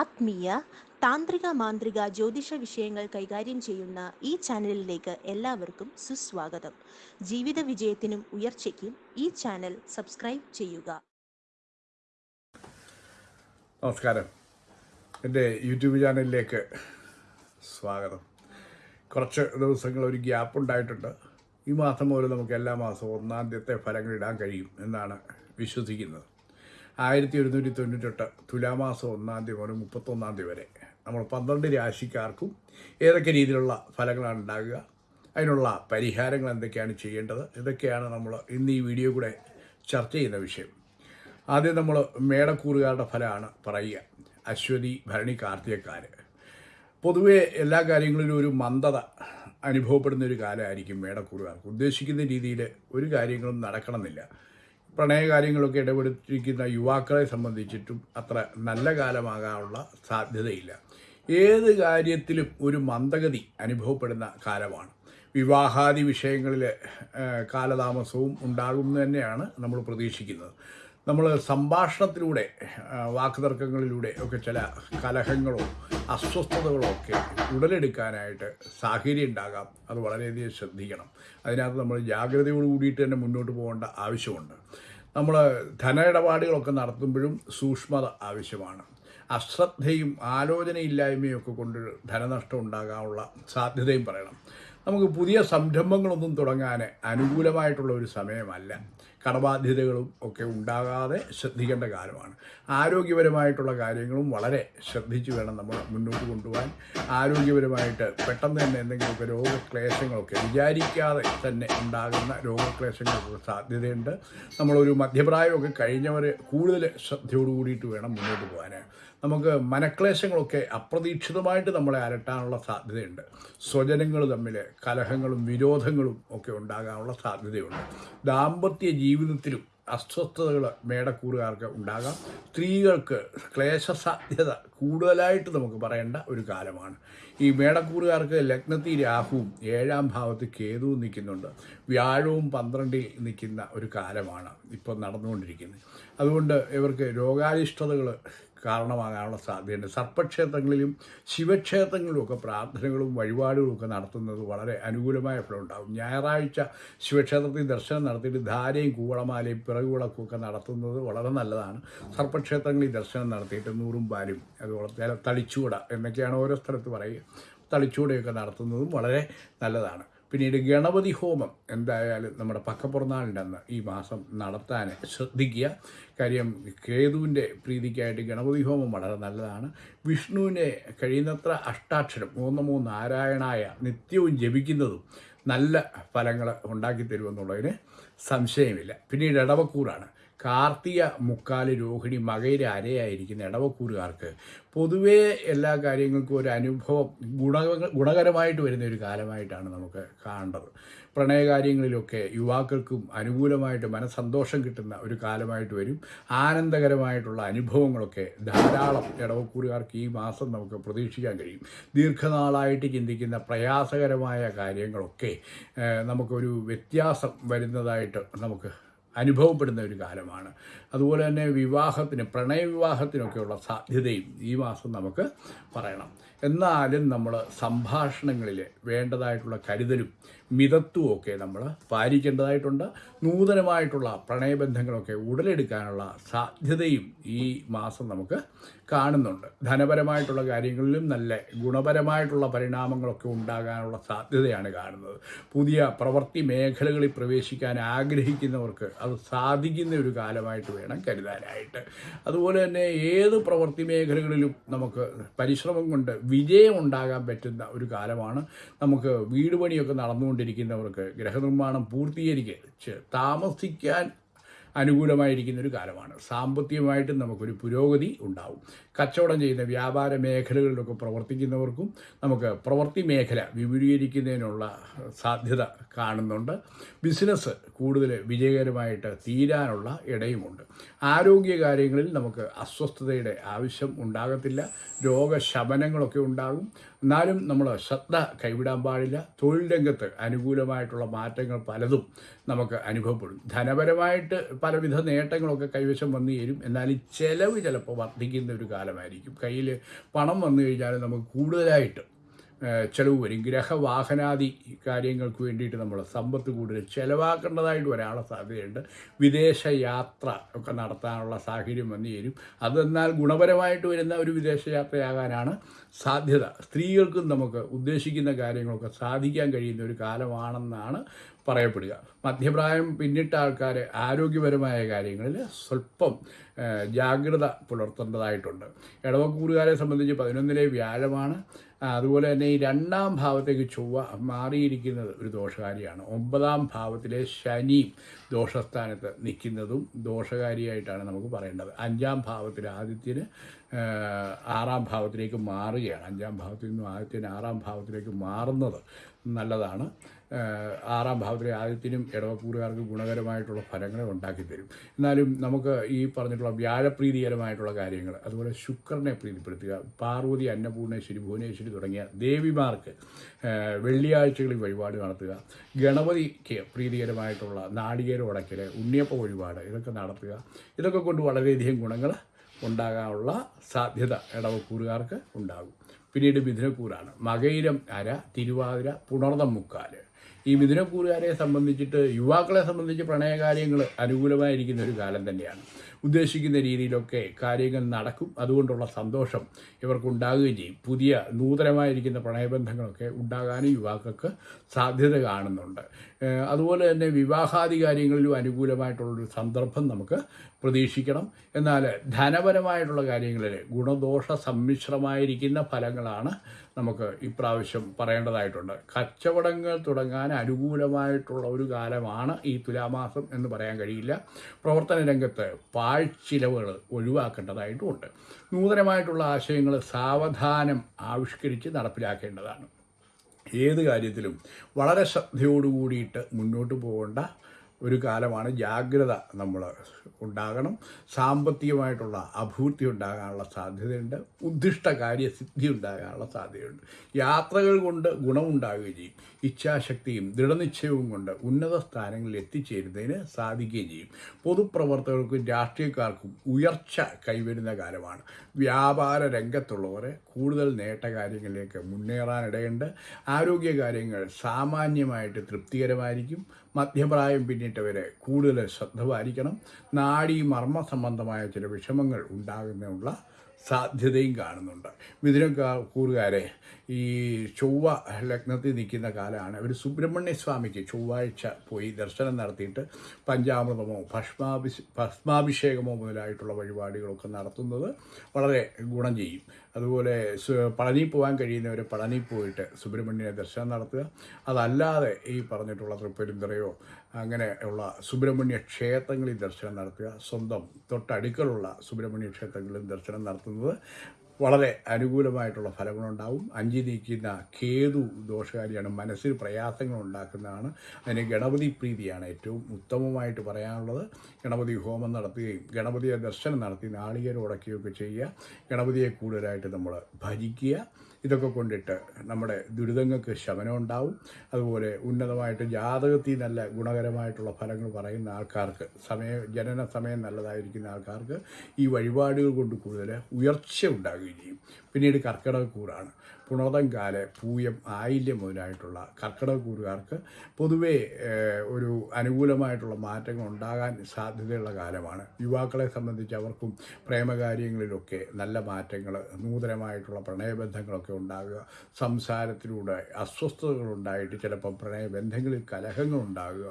ആത്മീയ താന്ത്രിക മാന്ത്രിക ജ്യോതിഷ വിഷയങ്ങൾ കൈകാര്യം ചെയ്യുന്ന ഈ ചാനലിലേക്ക് എല്ലാവർക്കും സുസ്വാഗതം. ജീവിത വിജയത്തിനും ഉയർച്ചയ്ക്കും ഈ ചാനൽ സബ്സ്ക്രൈബ് ചെയ്യുക. നമസ്കാരം. എന്റെ യൂട്യൂബ് ചാനലിലേക്ക് സ്വാഗതം. കുറച്ച് ദിവസങ്ങൾ ഒരു ഗ്യാപ്പ് ഉണ്ടായിട്ടുണ്ട്. ഈ മാസം മുതൽ നമുക്ക് എല്ലാ മാസവും ഒന്നാം ഫലങ്ങൾ ഇടാൻ കഴിയും എന്നാണ് വിശ്വസിക്കുന്നത്. ആയിരത്തി ഒരുന്നൂറ്റി തൊണ്ണൂറ്റെട്ട് തുലാമാസം ഒന്നാം തീയതി മുതൽ മുപ്പത്തൊന്നാം തീയതി വരെ നമ്മൾ പന്ത്രണ്ട് രാശിക്കാർക്കും ഏതൊക്കെ രീതിയിലുള്ള ഫലങ്ങളാണ് ഉണ്ടാകുക അതിനുള്ള പരിഹാരങ്ങൾ എന്തൊക്കെയാണ് ചെയ്യേണ്ടത് ഇതൊക്കെയാണ് നമ്മൾ ഇന്ന് ഈ വീഡിയോ കൂടെ ചർച്ച ചെയ്യുന്ന വിഷയം. ആദ്യം നമ്മൾ മേടക്കൂറുകാരുടെ ഫലമാണ് പറയുക. അശ്വതി ഭരണി കാർത്തികക്കാർ പൊതുവെ എല്ലാ കാര്യങ്ങളിലും ഒരു മന്ദത അനുഭവപ്പെടുന്ന ഒരു കാലമായിരിക്കും മേടക്കൂറുകാർക്ക്. ഉദ്ദേശിക്കുന്ന രീതിയിൽ ഒരു കാര്യങ്ങളും നടക്കണമെന്നില്ല. പ്രണയ കാര്യങ്ങളൊക്കെ ഇടപെടുത്തിരിക്കുന്ന യുവാക്കളെ സംബന്ധിച്ചിട്ടും അത്ര നല്ല കാലമാകാനുള്ള സാധ്യതയില്ല. ഏത് കാര്യത്തിലും ഒരു മന്ദഗതി അനുഭവപ്പെടുന്ന കാലമാണ്. വിവാഹാദി വിഷയങ്ങളിൽ കാലതാമസവും ഉണ്ടാകുമെന്ന് തന്നെയാണ് നമ്മൾ പ്രതീക്ഷിക്കുന്നത്. നമ്മൾ സംഭാഷണത്തിലൂടെ വാക്കുതർക്കങ്ങളിലൂടെ ഒക്കെ ചില കലഹങ്ങളോ അസ്വസ്ഥതകളോ ഒക്കെ ഉടലെടുക്കാനായിട്ട് സാഹചര്യം ഉണ്ടാകാം. അത് വളരെയധികം ശ്രദ്ധിക്കണം. അതിനകത്ത് നമ്മൾ ജാഗ്രതയോട് കൂടിയിട്ട് തന്നെ മുന്നോട്ട് പോകേണ്ട ആവശ്യമുണ്ട്. നമ്മൾ ധന ഇടപാടുകളൊക്കെ നടത്തുമ്പോഴും സൂക്ഷ്മത ആവശ്യമാണ്. അശ്രദ്ധയും ആലോചനയില്ലായ്മയും ഒക്കെ കൊണ്ട് ധനനഷ്ടം ഉണ്ടാകാനുള്ള സാധ്യതയും പറയണം. നമുക്ക് പുതിയ സംരംഭങ്ങളൊന്നും തുടങ്ങാൻ അനുകൂലമായിട്ടുള്ള ഒരു സമയമല്ല. കടബാധ്യതകളും ഒക്കെ ഉണ്ടാകാതെ ശ്രദ്ധിക്കേണ്ട കാര്യമാണ്. ആരോഗ്യപരമായിട്ടുള്ള കാര്യങ്ങളും വളരെ ശ്രദ്ധിച്ചു വേണം നമ്മൾ മുന്നോട്ട് കൊണ്ടുപോകാൻ. ആരോഗ്യപരമായിട്ട് പെട്ടെന്ന് തന്നെ എന്തെങ്കിലുമൊക്കെ രോഗക്ലേശങ്ങളൊക്കെ വിചാരിക്കാതെ തന്നെ ഉണ്ടാകുന്ന രോഗക്ലേശങ്ങൾക്ക് സാധ്യതയുണ്ട്. നമ്മളൊരു മധ്യപ്രായമൊക്കെ കഴിഞ്ഞവർ കൂടുതൽ ശ്രദ്ധയോട് കൂടിയിട്ട് വേണം മുന്നോട്ട് പോകാൻ. നമുക്ക് മനക്ലേശങ്ങളൊക്കെ അപ്രതീക്ഷിതമായിട്ട് നമ്മളെ അലട്ടാനുള്ള സാധ്യതയുണ്ട്. സ്വജനങ്ങൾ തമ്മിൽ കലഹങ്ങളും വിരോധങ്ങളും ഒക്കെ ഉണ്ടാകാനുള്ള സാധ്യതയുണ്ട്. ദാമ്പത്യ ജീവിതത്തിലും അസ്വസ്ഥതകൾ മേടക്കൂറുകാർക്ക് ഉണ്ടാകാം. സ്ത്രീകൾക്ക് ക്ലേശ സാധ്യത കൂടുതലായിട്ട് നമുക്ക് പറയേണ്ട ഒരു കാലമാണ്. ഈ മേടക്കൂറുകാർക്ക് ലഗ്നത്തിൽ രാഹുവും ഏഴാം ഭാവത്ത് കേതുവും നിൽക്കുന്നുണ്ട്. വ്യാഴവും പന്ത്രണ്ടിൽ നിൽക്കുന്ന ഒരു കാലമാണ് ഇപ്പോൾ നടന്നുകൊണ്ടിരിക്കുന്നത്. അതുകൊണ്ട് ഇവർക്ക് രോഗാരിഷ്ടതകൾ കാരണമാകാനുള്ള സാധ്യതയുണ്ട്. സർപ്പക്ഷേത്രങ്ങളിലും ശിവക്ഷേത്രങ്ങളിലുമൊക്കെ പ്രാർത്ഥനകളും വഴിപാടുകളും ഒക്കെ നടത്തുന്നത് വളരെ അനുകൂലമായ ഫലം ഉണ്ടാകും. ഞായറാഴ്ച ശിവക്ഷേത്രത്തിൽ ദർശനം നടത്തിയിട്ട് ധാരയും കൂവളമാലയും പിറകുവിളക്കും ഒക്കെ നടത്തുന്നത് വളരെ നല്ലതാണ്. സർപ്പക്ഷേത്രങ്ങളിൽ ദർശനം നടത്തിയിട്ട് നൂറും പാലും അതുപോലെ തളിച്ചൂട എന്നൊക്കെയാണ് ഓരോ സ്ഥലത്ത് പറയുക. തളിച്ചൂടയൊക്കെ നടത്തുന്നതും വളരെ നല്ലതാണ്. പിന്നീട് ഗണപതി ഹോമം എന്തായാലും നമ്മുടെ പക്കപ്പുറന്നാളിന്റെ ഈ മാസം നടത്താൻ ശ്രദ്ധിക്കുക. കാര്യം കേതുവിന്റെ പ്രീതിക്കായിട്ട് ഗണപതി ഹോമം വളരെ നല്ലതാണ്. വിഷ്ണുവിനെ കഴിയുന്നത്ര അഷ്ടാക്ഷരം മൂന്ന് മൂന്ന് നാരായണായ നിത്യവും ജപിക്കുന്നതും നല്ല ഫലങ്ങൾ ഉണ്ടാക്കി തരുമെന്നുള്ളതിന് സംശയമില്ല. പിന്നീട് ഇടവക്കൂറാണ് കാർത്തിക മുക്കാൽ രോഹിണി മകയിര അരയായിരിക്കുന്ന ഇടവക്കൂറുകാർക്ക് പൊതുവേ എല്ലാ കാര്യങ്ങൾക്കും ഒരു അനുഭവം ഗുണ ഗുണകരമായിട്ട് വരുന്ന ഒരു കാലമായിട്ടാണ് നമുക്ക് കാണേണ്ടത്. പ്രണയകാര്യങ്ങളിലൊക്കെ യുവാക്കൾക്കും അനുകൂലമായിട്ട് മനസ്സന്തോഷം കിട്ടുന്ന ഒരു കാലമായിട്ട് വരും. ആനന്ദകരമായിട്ടുള്ള അനുഭവങ്ങളൊക്കെ ധാരാളം ഇടവക്കൂറുകാർക്ക് ഈ മാസം നമുക്ക് പ്രതീക്ഷിക്കാൻ കഴിയും. ദീർഘനാളായിട്ട് ചിന്തിക്കുന്ന പ്രയാസകരമായ കാര്യങ്ങളൊക്കെ നമുക്കൊരു വ്യത്യാസം വരുന്നതായിട്ട് നമുക്ക് അനുഭവപ്പെടുന്ന ഒരു കാലമാണ്. അതുപോലെ തന്നെ വിവാഹത്തിന് പ്രണയവിവാഹത്തിനൊക്കെയുള്ള സാധ്യതയും ഈ മാസം നമുക്ക് പറയണം. എന്നാലും നമ്മൾ സംഭാഷണങ്ങളിൽ വേണ്ടതായിട്ടുള്ള കരുതലും മിതത്വവും ഒക്കെ നമ്മൾ പാലിക്കേണ്ടതായിട്ടുണ്ട്. നൂതനമായിട്ടുള്ള പ്രണയബന്ധങ്ങളൊക്കെ ഉടലെടുക്കാനുള്ള സാധ്യതയും ഈ മാസം നമുക്ക് കാണുന്നുണ്ട്. ധനപരമായിട്ടുള്ള കാര്യങ്ങളിലും നല്ല ഗുണപരമായിട്ടുള്ള പരിണാമങ്ങളൊക്കെ ഉണ്ടാകാനുള്ള സാധ്യതയാണ് കാണുന്നത്. പുതിയ പ്രവൃത്തി മേഖലകളിൽ പ്രവേശിക്കാൻ ആഗ്രഹിക്കുന്നവർക്ക് അത് സാധിക്കുന്ന ഒരു കാലമായിട്ട് വേണം കരുതാനായിട്ട്. അതുപോലെ തന്നെ ഏത് പ്രവൃത്തി മേഖലകളിലും നമുക്ക് പരിശ്രമം കൊണ്ട് വിജയം ഉണ്ടാകാൻ പറ്റുന്ന ഒരു കാലമാണ്. നമുക്ക് വീട് പണിയൊക്കെ നടന്നുകൊണ്ടിരിക്കുന്നവർക്ക് ഗ്രഹനിർമ്മാണം പൂർത്തീകരിച്ച് താമസിക്കാൻ അനുകൂലമായിരിക്കുന്ന ഒരു കാലമാണ്. സാമ്പത്തികമായിട്ടും നമുക്കൊരു പുരോഗതി ഉണ്ടാവും. കച്ചവടം ചെയ്യുന്ന വ്യാപാര മേഖലകളിലൊക്കെ പ്രവർത്തിക്കുന്നവർക്കും നമുക്ക് പ്രവൃത്തി മേഖല വിപുലീകരിക്കുന്നതിനുള്ള സാധ്യത കാണുന്നുണ്ട്. ബിസിനസ് കൂടുതൽ വിജയകരമായിട്ട് തീരാനുള്ള ഇടയുമുണ്ട്. ആരോഗ്യ കാര്യങ്ങളിൽ നമുക്ക് അസ്വസ്ഥതയുടെ ആവശ്യം ഉണ്ടാകത്തില്ല. രോഗശമനങ്ങളൊക്കെ ഉണ്ടാകും. എന്നാലും നമ്മൾ ശ്രദ്ധ കൈവിടാൻ പാടില്ല. തൊഴിൽ രംഗത്ത് അനുകൂലമായിട്ടുള്ള മാറ്റങ്ങൾ പലതും നമുക്ക് അനുഭവപ്പെടും. ധനപരമായിട്ട് പലവിധ നേട്ടങ്ങളൊക്കെ കൈവശം വന്നു ചേരും. എന്നാലും ചിലവ് ചിലപ്പോൾ വർദ്ധിക്കുന്ന ഒരു കാലമായിരിക്കും. കയ്യിൽ പണം വന്നു കഴിഞ്ഞാൽ നമുക്ക് കൂടുതലായിട്ട് ചെലവ് വരും ഗ്രഹവാഹനാദി കാര്യങ്ങൾക്ക് വേണ്ടിയിട്ട് നമ്മൾ സമ്പത്ത് കൂടുതൽ ചിലവാക്കേണ്ടതായിട്ട് വരാനുള്ള സാധ്യതയുണ്ട്. വിദേശ യാത്ര ഒക്കെ നടത്താനുള്ള സാഹചര്യം വന്നു ചേരും. അതെന്നാൽ ഗുണപരമായിട്ട് വരുന്ന ഒരു വിദേശ യാത്രയാകാനാണ് സാധ്യത. സ്ത്രീകൾക്കും നമുക്ക് ഉദ്ദേശിക്കുന്ന കാര്യങ്ങളൊക്കെ സാധിക്കാൻ കഴിയുന്ന ഒരു കാലമാണെന്നാണ് പറയപ്പെടുക. മധ്യപ്രായം പിന്നിട്ട ആൾക്കാർ ആരോഗ്യപരമായ കാര്യങ്ങളിൽ സ്വല്പം ജാഗ്രത പുലർത്തേണ്ടതായിട്ടുണ്ട്. ഇടവക്കൂറുകാരെ സംബന്ധിച്ച് പതിനൊന്നിലെ വ്യാഴമാണ്. അതുപോലെ തന്നെ ഈ രണ്ടാം ഭാവത്തേക്ക് ചൊവ്വ മാറിയിരിക്കുന്നത് ഒരു ദോഷകാരിയാണ്. ഒമ്പതാം ഭാവത്തിലെ ശനി ദോഷസ്ഥാനത്ത് നിൽക്കുന്നതും ദോഷകാരിയായിട്ടാണ് നമുക്ക് പറയേണ്ടത്. അഞ്ചാം ഭാവത്തിൽ ആദിത്യന് ആറാം ഭാവത്തിലേക്ക് മാറുകയാണ്. അഞ്ചാം ഭാവത്തിൽ നിന്നും ആദിത്യന് ആറാം ഭാവത്തിലേക്ക് മാറുന്നത് നല്ലതാണ്. ആറാം ഭാവത്തിലെ ആദ്യത്തിനും ഇടവക്കൂറുകാർക്ക് ഗുണകരമായിട്ടുള്ള ഫലങ്ങളെ ഉണ്ടാക്കി തരും. എന്നാലും നമുക്ക് ഈ പറഞ്ഞിട്ടുള്ള വ്യാഴപ്രീതികരമായിട്ടുള്ള കാര്യങ്ങൾ അതുപോലെ ശുക്രനെ പ്രീതിപ്പെടുത്തുക പാർവതി അന്നപൂർണേശ്വരി ഭുവനേശ്വരി തുടങ്ങിയ ദേവിമാർക്ക് വെള്ളിയാഴ്ചകളിൽ വഴിപാട് നടത്തുക ഗണപതിക്ക് പ്രീതികരമായിട്ടുള്ള നാളികേര ഉടക്കൽ ഉണ്ണിയപ്പ വഴിപാട് ഇതൊക്കെ നടത്തുക. ഇതൊക്കെ കൊണ്ട് വളരെയധികം ഗുണങ്ങൾ ഉണ്ടാകാനുള്ള സാധ്യത ഇടവക്കൂറുകാർക്ക് ഉണ്ടാകും. പിന്നീട് മിഥുനക്കൂറാണ് മകയിരം അര തിരുവാതിര പുണർദം മുക്കാൽ. ഈ മിഥുനക്കൂറുകാരെ സംബന്ധിച്ചിട്ട് യുവാക്കളെ സംബന്ധിച്ച് പ്രണയകാര്യങ്ങൾ അനുകൂലമായിരിക്കുന്ന ഒരു കാലം തന്നെയാണ്. ഉദ്ദേശിക്കുന്ന രീതിയിലൊക്കെ കാര്യങ്ങൾ നടക്കും. അതുകൊണ്ടുള്ള സന്തോഷം ഇവർക്കുണ്ടാകുകയും ചെയ്യും. പുതിയ നൂതനമായിരിക്കുന്ന പ്രണയബന്ധങ്ങളൊക്കെ ഉണ്ടാകാനും യുവാക്കൾക്ക് സാധ്യത കാണുന്നുണ്ട്. അതുപോലെ തന്നെ വിവാഹാദി കാര്യങ്ങളിലും അനുകൂലമായിട്ടുള്ളൊരു സന്ദർഭം നമുക്ക് പ്രതീക്ഷിക്കണം. എന്നാൽ ധനപരമായിട്ടുള്ള കാര്യങ്ങളിൽ ഗുണദോഷ സമ്മിശ്രമായിരിക്കുന്ന ഫലങ്ങളാണ് നമുക്ക് ഇപ്രാവശ്യം പറയേണ്ടതായിട്ടുണ്ട്. കച്ചവടങ്ങൾ തുടങ്ങാൻ അനുകൂലമായിട്ടുള്ള ഒരു കാലമാണ് ഈ തുലാമാസം എന്ന് പറയാൻ കഴിയില്ല. പ്രവർത്തന രംഗത്ത് പാഴ്ചിലവുകൾ ഒഴിവാക്കേണ്ടതായിട്ടുമുണ്ട് നൂതനമായിട്ടുള്ള ആശയങ്ങൾ സാവധാനം ആവിഷ്കരിച്ച് നടപ്പിലാക്കേണ്ടതാണ്. ഏത് കാര്യത്തിലും വളരെ ശ്രദ്ധയോടുകൂടിയിട്ട് മുന്നോട്ട് പോകേണ്ട ഒരു കാലമാണ് ജാഗ്രത നമ്മൾ ഉണ്ടാകണം. സാമ്പത്തികമായിട്ടുള്ള അഭിവൃദ്ധി ഉണ്ടാകാനുള്ള സാധ്യതയുണ്ട്. ഉദ്ദിഷ്ട കാര്യസിദ്ധി ഉണ്ടാകാനുള്ള സാധ്യതയുണ്ട്. യാത്രകൾ കൊണ്ട് ഗുണമുണ്ടാകുകയും ചെയ്യും. ഇച്ഛാശക്തിയും ദൃഢനിശ്ചയവും കൊണ്ട് ഉന്നത സ്ഥാനങ്ങളിൽ എത്തിച്ചേരുന്നതിന് സാധിക്കുകയും ചെയ്യും. പൊതുപ്രവർത്തകർക്കും രാഷ്ട്രീയക്കാർക്കും ഉയർച്ച കൈവരുന്ന കാലമാണ്. വ്യാപാര രംഗത്തുള്ളവരെ കൂടുതൽ നേട്ടകാര്യങ്ങളിലേക്ക് മുന്നേറാനിടയുണ്ട്. ആരോഗ്യകാര്യങ്ങൾ സാമാന്യമായിട്ട് തൃപ്തികരമായിരിക്കും. മധ്യപ്രായം പിന്നിട്ടവരെ കൂടുതൽ ശ്രദ്ധ പാലിക്കണം നാഡീ മർമ്മ സംബന്ധമായ ചില വിഷമങ്ങൾ ഉണ്ടാകുന്നതിനുള്ള സാധ്യതയും കാണുന്നുണ്ട്. മിഥുനക്കാർ കൂറുകാരെ ഈ ചൊവ്വ ലഗ്നത്തിൽ നിൽക്കുന്ന കാലമാണ്. ഒരു സുബ്രഹ്മണ്യ സ്വാമിക്ക് ചൊവ്വാഴ്ച പോയി ദർശനം നടത്തിയിട്ട് പഞ്ചാമൃതമോ ഭസ്മാഭി ഭസ്മാഭിഷേകമോ മുതലായിട്ടുള്ള വഴിപാടുകളൊക്കെ നടത്തുന്നത് വളരെ ഗുണം ചെയ്യും. അതുപോലെ പളനി പോകാൻ കഴിയുന്നവർ പളനി പോയിട്ട് സുബ്രഹ്മണ്യനെ ദർശനം നടത്തുക. അതല്ലാതെ ഈ പറഞ്ഞിട്ടുള്ള തൃപ്പരുന്തറയോ അങ്ങനെ ഉള്ള സുബ്രഹ്മണ്യ ക്ഷേത്രങ്ങളിൽ ദർശനം നടത്തുക. സ്വന്തം തൊട്ടടുക്കലുള്ള സുബ്രഹ്മണ്യ ക്ഷേത്രങ്ങളിൽ ദർശനം നടത്തുന്നത് വളരെ അനുകൂലമായിട്ടുള്ള ഫലങ്ങളുണ്ടാവും. അഞ്ചി നീക്കുന്ന കേതു ദോഷകാരിയാണ് മനസ്സിൽ പ്രയാസങ്ങൾ ഉണ്ടാക്കുന്നതാണ് അതിന് ഗണപതി പ്രീതിയാണ് ഏറ്റവും ഉത്തമമായിട്ട് പറയാനുള്ളത്. ഗണപതി ഹോമം നടത്തുകയും ഗണപതിയെ ദർശനം നടത്തി നാളികേരം ഉടക്കുകയൊക്കെ ചെയ്യുക. ഗണപതിയെ കൂടുതലായിട്ട് നമ്മൾ ഭജിക്കുക. ഇതൊക്കെ കൊണ്ടിട്ട് നമ്മുടെ ദുരിതങ്ങൾക്ക് ശമനം ഉണ്ടാവും അതുപോലെ ഉന്നതമായിട്ട് ജാതകത്തിൽ നല്ല ഗുണകരമായിട്ടുള്ള ഫലങ്ങൾ പറയുന്ന ആൾക്കാർക്ക് സമയം ജനന സമയം നല്ലതായിരിക്കുന്ന ആൾക്കാർക്ക് ഈ വഴിപാടുകൾ കൊണ്ട് കൂടുതൽ ഉയർച്ച ഉണ്ടാകുകയും ചെയ്യും. പിന്നീട് കർക്കിടകക്കൂറാണ് പുണർതം കാൽ പൂയം ആയില്യം മുതലായിട്ടുള്ള കർക്കിടകക്കൂറുകാർക്ക് പൊതുവേ ഒരു അനുകൂലമായിട്ടുള്ള മാറ്റങ്ങൾ ഉണ്ടാകാൻ സാധ്യതയുള്ള കാലമാണ്. യുവാക്കളെ സംബന്ധിച്ച് അവർക്കും പ്രേമകാര്യങ്ങളിലൊക്കെ നല്ല മാറ്റങ്ങൾ നൂതനമായിട്ടുള്ള പ്രണയബന്ധങ്ങളൊക്കെ ഉണ്ടാകുക സംസാരത്തിലൂടെ അസ്വസ്ഥതകളുണ്ടായിട്ട് ചിലപ്പം പ്രണയബന്ധങ്ങളിൽ കലഹങ്ങൾ ഉണ്ടാകുക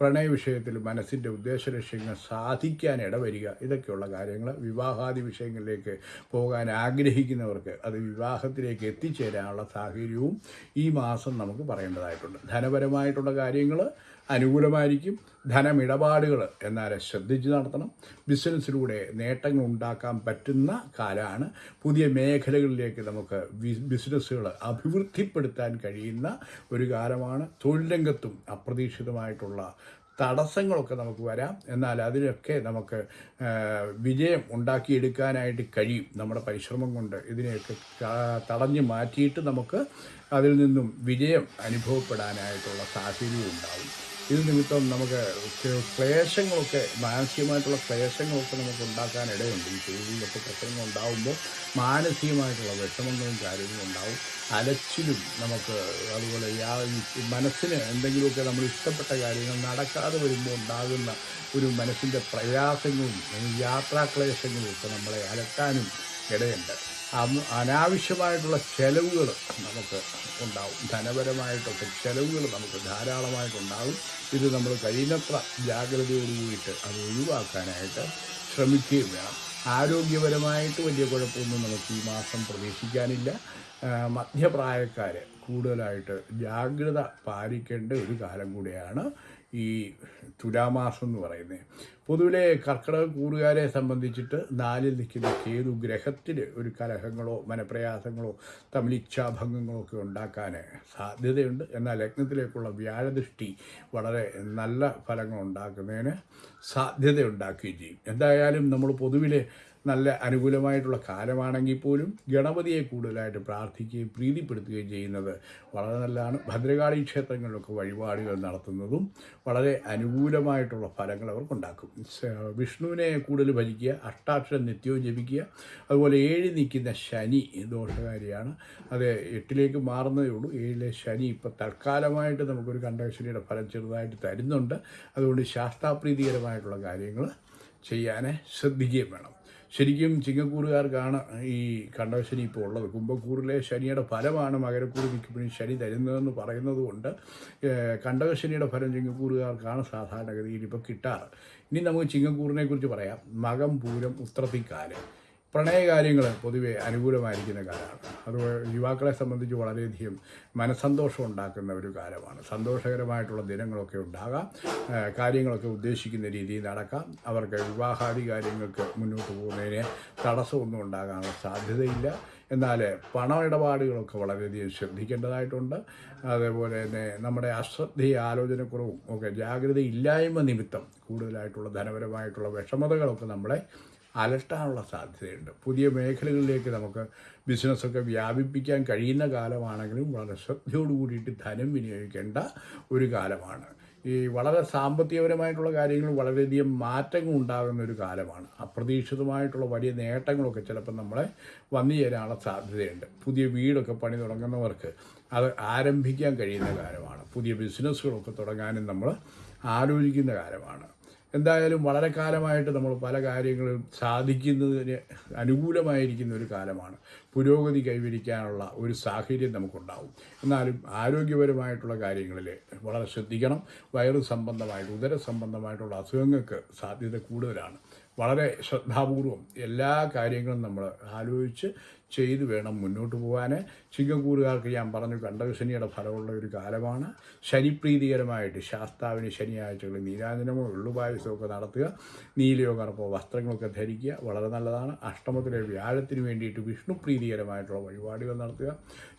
പ്രണയ വിഷയത്തിൽ മനസ്സിന്റെ ഉദ്ദേശലക്ഷ്യങ്ങൾ സാധിക്കാൻ ഇടവരിക. ഇതൊക്കെയുള്ള കാര്യങ്ങൾ വിവാഹാദി വിഷയങ്ങളിലേക്ക് പോകാൻ ആഗ്രഹിക്കുന്നവർക്ക് അത് വിവാഹത്തിലേക്ക് എത്തിച്ചേരാനുള്ള സാഹചര്യവും ഈ മാസം നമുക്ക് പറയേണ്ടതായിട്ടുണ്ട്. ധനപരമായിട്ടുള്ള കാര്യങ്ങൾ അനുകൂലമായിരിക്കും. ധനമിടപാടുകൾ എന്നാൽ ശ്രദ്ധിച്ച് നടത്തണം. ബിസിനസ്സിലൂടെ നേട്ടങ്ങൾ ഉണ്ടാക്കാൻ പറ്റുന്ന കാലമാണ് പുതിയ മേഖലകളിലേക്ക് നമുക്ക് ബിസിനസ്സുകൾ അഭിവൃദ്ധിപ്പെടുത്താൻ കഴിയുന്ന ഒരു കാലമാണ്. തൊഴിൽ രംഗത്തും അപ്രതീക്ഷിതമായിട്ടുള്ള തടസ്സങ്ങളൊക്കെ നമുക്ക് വരാം. എന്നാൽ അതിനൊക്കെ നമുക്ക് വിജയം ഉണ്ടാക്കിയെടുക്കാനായിട്ട് കഴിയും. നമ്മുടെ പരിശ്രമം കൊണ്ട് ഇതിനെയൊക്കെ തടഞ്ഞു മാറ്റിയിട്ട് നമുക്ക് അതിൽ നിന്നും വിജയം അനുഭവപ്പെടാനായിട്ടുള്ള സാഹചര്യം ഉണ്ടാവും. ഇത് നിമിത്തം നമുക്ക് ക്ലേശങ്ങളൊക്കെ മാനസികമായിട്ടുള്ള ക്ലേശങ്ങളൊക്കെ നമുക്ക് ഉണ്ടാക്കാൻ ഇടയുണ്ട് ഈ ചൂടിലൊക്കെ പ്രശ്നങ്ങൾ ഉണ്ടാകുമ്പോൾ മാനസികമായിട്ടുള്ള വിഷമങ്ങളും കാര്യങ്ങളും ഉണ്ടാവും. അലച്ചിലും നമുക്ക് അതുപോലെ യാ- മനസ്സിന് എന്തെങ്കിലുമൊക്കെ നമ്മൾ ഇഷ്ടപ്പെട്ട കാര്യങ്ങൾ നടക്കാതെ വരുമ്പോൾ ഉണ്ടാകുന്ന ഒരു മനസ്സിന്റെ പ്രയാസങ്ങളും യാത്രാക്ലേശങ്ങളും ഒക്കെ നമ്മളെ അലട്ടാനും ഇടയുണ്ട്. അനാവശ്യമായിട്ടുള്ള ചെലവുകൾ നമുക്ക് ഉണ്ടാവും. ധനപരമായിട്ടൊക്കെ ചെലവുകൾ നമുക്ക് ധാരാളമായിട്ടുണ്ടാകും ഇത് നമ്മൾ കഴിയുന്നത്ര ജാഗ്രതയോടുകൂടിയിട്ട് അത് ഒഴിവാക്കാനായിട്ട് ശ്രമിക്കുകയും വേണം. ആരോഗ്യപരമായിട്ട് വലിയ കുഴപ്പമൊന്നും നമുക്ക് ഈ മാസം പ്രതീക്ഷിക്കാനില്ല. മധ്യപ്രായക്കാർ കൂടുതലായിട്ട് ജാഗ്രത പാലിക്കേണ്ട ഒരു കാലം കൂടിയാണ്. ഈ തുലാമാസം എന്ന് പറയുന്നത് പൊതുവിലെ കർക്കിടക കൂറുകാരെ സംബന്ധിച്ചിട്ട് നാലിൽ നിൽക്കുന്ന കേതു ഗ്രഹത്തിൽ ഒരു കലഹങ്ങളോ മനപ്രയാസങ്ങളോ തമ്മിൽ ഇച്ഛാഭംഗങ്ങളോ ഒക്കെ ഉണ്ടാക്കാൻ സാധ്യതയുണ്ട്. എന്നാൽ ലഗ്നത്തിലേക്കുള്ള വ്യാഴദൃഷ്ടി വളരെ നല്ല ഫലങ്ങൾ ഉണ്ടാക്കുന്നതിന് സാധ്യത സാധ്യതയുണ്ടാക്കുകയും ചെയ്യും. എന്തായാലും നമ്മൾ പൊതുവിലെ നല്ല അനുകൂലമായിട്ടുള്ള കാലമാണെങ്കിൽ പോലും ഗണപതിയെ കൂടുതലായിട്ട് പ്രാർത്ഥിക്കുകയും പ്രീതിപ്പെടുത്തുകയും ചെയ്യുന്നത് വളരെ നല്ലതാണ്. ഭദ്രകാളി ക്ഷേത്രങ്ങളിലൊക്കെ വഴിപാടുകൾ നടത്തുന്നതും വളരെ അനുകൂലമായിട്ടുള്ള ഫലങ്ങൾ അവർക്കുണ്ടാക്കും വിഷ്ണുവിനെ കൂടുതൽ ഭജിക്കുക അഷ്ടാക്ഷരം നിത്യവും ജപിക്കുക അതുപോലെ ഏഴ് നിൽക്കുന്ന ശനി ദോഷകാരിയാണ്. അത് എട്ടിലേക്ക് മാറുന്നതേ ഉള്ളൂ. ഏഴിലെ ശനി ഇപ്പോൾ തൽക്കാലമായിട്ട് നമുക്കൊരു കണ്ടശനിയുടെ ഫലം ചെറുതായിട്ട് തരുന്നുണ്ട്. അതുകൊണ്ട് ശാസ്താപ്രീതികരമായിട്ടുള്ള കാര്യങ്ങൾ ചെയ്യാൻ ശ്രദ്ധിക്കുകയും വേണം. ശരിക്കും ചിങ്ങക്കൂറുകാർക്കാണ് ഈ കണ്ടശനി ഇപ്പോൾ ഉള്ളത്. കുംഭക്കൂറിലെ ശനിയുടെ ഫലമാണ് മകരക്കൂറ് മിക്കപ്പോഴും ശനി തരുന്നതെന്ന് പറയുന്നത് കൊണ്ട് കണ്ടവശനിയുടെ ഫലം ചിങ്ങക്കൂറുകാർക്കാണ് സാധാരണഗതിയിൽ ഇപ്പോൾ കിട്ടാറ്. ഇനി നമുക്ക് ചിങ്ങക്കൂറിനെ കുറിച്ച് പറയാം. മകം പൂരം ഉത്രത്തിക്കാൽ പ്രണയകാര്യങ്ങൾ പൊതുവെ അനുകൂലമായിരിക്കുന്ന കാലമാണ്. അത് യുവാക്കളെ സംബന്ധിച്ച് വളരെയധികം മനസ്സന്തോഷം ഉണ്ടാക്കുന്ന ഒരു കാലമാണ്. സന്തോഷകരമായിട്ടുള്ള ദിനങ്ങളൊക്കെ ഉണ്ടാകാം. കാര്യങ്ങളൊക്കെ ഉദ്ദേശിക്കുന്ന രീതിയിൽ നടക്കാം. അവർക്ക് വിവാഹാദി കാര്യങ്ങൾക്ക് മുന്നോട്ട് പോകുന്നതിന് തടസ്സമൊന്നും ഉണ്ടാകാനുള്ള സാധ്യതയില്ല. എന്നാൽ പണ ഇടപാടുകളൊക്കെ വളരെയധികം ശ്രദ്ധിക്കേണ്ടതായിട്ടുണ്ട്. അതേപോലെ തന്നെ നമ്മുടെ അശ്രദ്ധയും ആലോചനക്കുറവും ഒക്കെ ജാഗ്രതയില്ലായ്മ നിമിത്തം കൂടുതലായിട്ടുള്ള ധനപരമായിട്ടുള്ള വിഷമതകളൊക്കെ നമ്മളെ അലട്ടാനുള്ള സാധ്യതയുണ്ട്. പുതിയ മേഖലകളിലേക്ക് നമുക്ക് ബിസിനസ്സൊക്കെ വ്യാപിപ്പിക്കാൻ കഴിയുന്ന കാലമാണെങ്കിലും വളരെ ശ്രദ്ധയോട് കൂടിയിട്ട് ധനം വിനിയോഗിക്കേണ്ട ഒരു കാലമാണ്. ഈ വളരെ സാമ്പത്തികപരമായിട്ടുള്ള കാര്യങ്ങൾ വളരെയധികം മാറ്റങ്ങൾ ഉണ്ടാകുന്ന ഒരു കാലമാണ്. അപ്രതീക്ഷിതമായിട്ടുള്ള വലിയ നേട്ടങ്ങളൊക്കെ ചിലപ്പോൾ നമ്മളെ വന്നു ചേരാനുള്ള സാധ്യതയുണ്ട്. പുതിയ വീടൊക്കെ പണി തുടങ്ങുന്നവർക്ക് അത് ആരംഭിക്കാൻ കഴിയുന്ന കാലമാണ്. പുതിയ ബിസിനസ്സുകളൊക്കെ തുടങ്ങാനും നമ്മൾ ആലോചിക്കുന്ന കാലമാണ്. എന്തായാലും വളരെ കാലമായിട്ട് നമ്മൾ പല കാര്യങ്ങളും സാധിക്കുന്നതിന് അനുകൂലമായിരിക്കുന്ന ഒരു കാലമാണ്. പുരോഗതി കൈവരിക്കാനുള്ള ഒരു സാഹചര്യം നമുക്കുണ്ടാവും. എന്നാലും ആരോഗ്യപരമായിട്ടുള്ള കാര്യങ്ങളിൽ വളരെ ശ്രദ്ധിക്കണം. വയറ് സംബന്ധമായിട്ട് ഉദര സംബന്ധമായിട്ടുള്ള അസുഖങ്ങൾക്ക് സാധ്യത കൂടുതലാണ്. വളരെ ശ്രദ്ധാപൂർവം എല്ലാ കാര്യങ്ങളും നമ്മൾ ആലോചിച്ച് ചെയ്തു വേണം മുന്നോട്ട് പോകാൻ ചിങ്ങക്കൂറുകാർക്ക് ഞാൻ പറഞ്ഞു കണ്ടകശനിയുടെ ഫലമുള്ള ഒരു കാലമാണ്. ശനിപ്രീതികരമായിട്ട് ശാസ്താവിന് ശനിയാഴ്ചകളിൽ നീരാജനമോ എള്ളുപായസമോ ഒക്കെ നടത്തുക നീലയോ കറുപ്പോ വസ്ത്രങ്ങളൊക്കെ ധരിക്കുക വളരെ നല്ലതാണ്. അഷ്ടമത്തിലെ വ്യാഴത്തിന് വേണ്ടിയിട്ട് വിഷ്ണു പ്രീതികരമായിട്ടുള്ള വഴിപാടുകൾ നടത്തുക.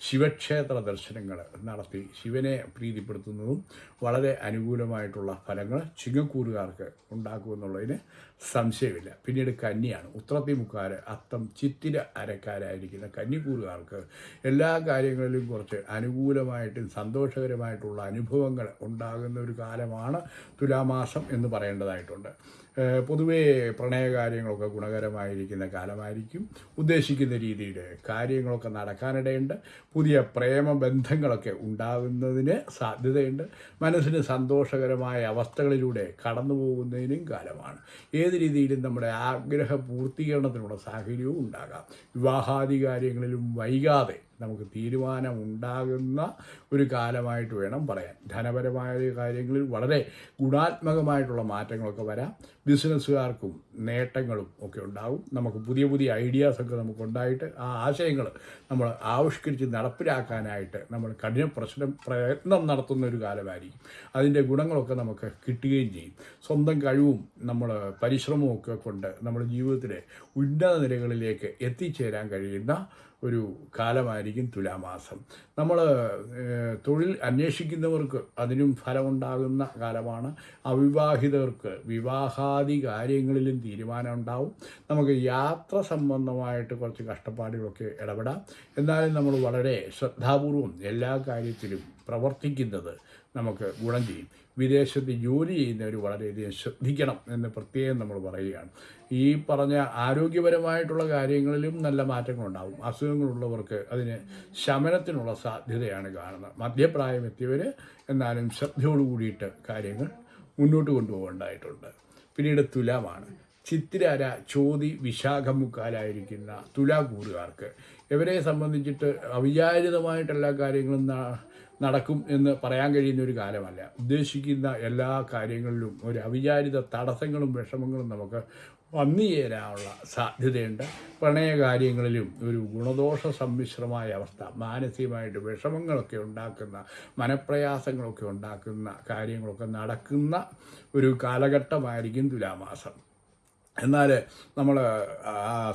ശിവക്ഷേത്ര ദർശനങ്ങൾ നടത്തി ശിവനെ പ്രീതിപ്പെടുത്തുന്നതും വളരെ അനുകൂലമായിട്ടുള്ള ഫലങ്ങൾ ചിങ്ങക്കൂറുകാർക്ക് ഉണ്ടാക്കുമെന്നുള്ളതിന് സംശയമില്ല. പിന്നീട് കന്നിയാണ്. ഉത്രത്തിമുക്കാർ അത്തം ചിത്തിര അരക്കാരായിരിക്കുന്ന കന്നിക്കൂറുകാർക്ക് എല്ലാ കാര്യങ്ങളിലും കുറച്ച് അനുകൂലമായിട്ടും സന്തോഷകരമായിട്ടുള്ള അനുഭവങ്ങൾ ഉണ്ടാകുന്ന ഒരു കാലമാണ് തുലാമാസം എന്ന് പറയേണ്ടതായിട്ടുണ്ട്. പൊതുവേ പ്രണയകാര്യങ്ങളൊക്കെ ഗുണകരമായിരിക്കുന്ന കാലമായിരിക്കും. ഉദ്ദേശിക്കുന്ന രീതിയിൽ കാര്യങ്ങളൊക്കെ നടക്കാനിടയുണ്ട്. പുതിയ പ്രേമ ബന്ധങ്ങളൊക്കെ ഉണ്ടാകുന്നതിന് സാധ്യതയുണ്ട്. മനസ്സിന് സന്തോഷകരമായ അവസ്ഥകളിലൂടെ കടന്നു പോകുന്നതിനും കാലമാണ്. ഏത് രീതിയിലും നമ്മുടെ ആഗ്രഹ പൂർത്തീകരണത്തിനുള്ള സാഹചര്യവും ഉണ്ടാകാം. വിവാഹാദി കാര്യങ്ങളിലും വൈകാതെ നമുക്ക് തീരുമാനം ഉണ്ടാകുന്ന ഒരു കാലമായിട്ട് വേണം പറയാൻ. ധനപരമായ കാര്യങ്ങളിൽ വളരെ ഗുണാത്മകമായിട്ടുള്ള മാറ്റങ്ങളൊക്കെ വരാം. ബിസിനസ്സുകാർക്കും നേട്ടങ്ങളും ഒക്കെ ഉണ്ടാവും. നമുക്ക് പുതിയ പുതിയ ഐഡിയാസൊക്കെ നമുക്ക് ഉണ്ടായിട്ട് ആ ആശയങ്ങൾ നമ്മൾ ആവിഷ്കരിച്ച് നടപ്പിലാക്കാനായിട്ട് നമ്മൾ കഠിന പ്രശ്നം പ്രയത്നം നടത്തുന്ന ഒരു കാലമായിരിക്കും. അതിന്റെ ഗുണങ്ങളൊക്കെ നമുക്ക് കിട്ടുകയും ചെയ്യും. സ്വന്തം കഴിവും നമ്മൾ പരിശ്രമവും ഒക്കെ കൊണ്ട് നമ്മുടെ ജീവിതത്തിലെ ഉന്നത നിലകളിലേക്ക് എത്തിച്ചേരാൻ കഴിയുന്ന ഒരു കാലമായിരിക്കും തുലാമാസം. നമ്മൾ തൊഴിൽ അന്വേഷിക്കുന്നവർക്ക് അതിനും ഫലമുണ്ടാകുന്ന കാലമാണ്. അവിവാഹിതർക്ക് വിവാഹാദി കാര്യങ്ങളിലും തീരുമാനം ഉണ്ടാവും. നമുക്ക് യാത്ര സംബന്ധമായിട്ട് കുറച്ച് കഷ്ടപ്പാടുകളൊക്കെ ഇടപെടാം. എന്നാലും നമ്മൾ വളരെ ശ്രദ്ധാപൂർവം എല്ലാ കാര്യത്തിലും പ്രവർത്തിക്കുന്നത് നമുക്ക് ഗുണം ചെയ്യും. വിദേശത്ത് ജോലി ചെയ്യുന്നവർ വളരെയധികം ശ്രദ്ധിക്കണം എന്ന് പ്രത്യേകം നമ്മൾ പറയുകയാണ്. ഈ പറഞ്ഞ ആരോഗ്യപരമായിട്ടുള്ള കാര്യങ്ങളിലും നല്ല മാറ്റങ്ങളുണ്ടാവും. അസുഖങ്ങളുള്ളവർക്ക് അതിന് ശമനത്തിനുള്ള സാധ്യതയാണ് കാണുന്നത്. മധ്യപ്രായം എത്തിയവർ എന്നാലും ശ്രദ്ധയോടു കൂടിയിട്ട് കാര്യങ്ങൾ മുന്നോട്ട് കൊണ്ടുപോകേണ്ടതായിട്ടുണ്ട്. പിന്നീട് തുലാമാണ് ചിത്തിരാര ചോതി വിശാഖമുക്കാലായിരിക്കുന്ന തുലാകൂറുകാർക്ക്. ഇവരെ സംബന്ധിച്ചിട്ട് അവിചാരിതമായിട്ടെല്ലാ കാര്യങ്ങളും നടക്കും എന്ന് പറയാൻ കഴിയുന്ന ഒരു കാലമല്ല. ഉദ്ദേശിക്കുന്ന എല്ലാ കാര്യങ്ങളിലും ഒരു അവിചാരിത തടസ്സങ്ങളും വിഷമങ്ങളും നമുക്ക് വന്നു ചേരാനുള്ള സാധ്യതയുണ്ട് പ്രണയകാര്യങ്ങളിലും ഒരു ഗുണദോഷ സമ്മിശ്രമായ അവസ്ഥ മാനസികമായിട്ട് വിഷമങ്ങളൊക്കെ ഉണ്ടാക്കുന്ന മനപ്രയാസങ്ങളൊക്കെ ഉണ്ടാക്കുന്ന കാര്യങ്ങളൊക്കെ നടക്കുന്ന ഒരു കാലഘട്ടമായിരിക്കും തുലാമാസം. എന്നാൽ നമ്മൾ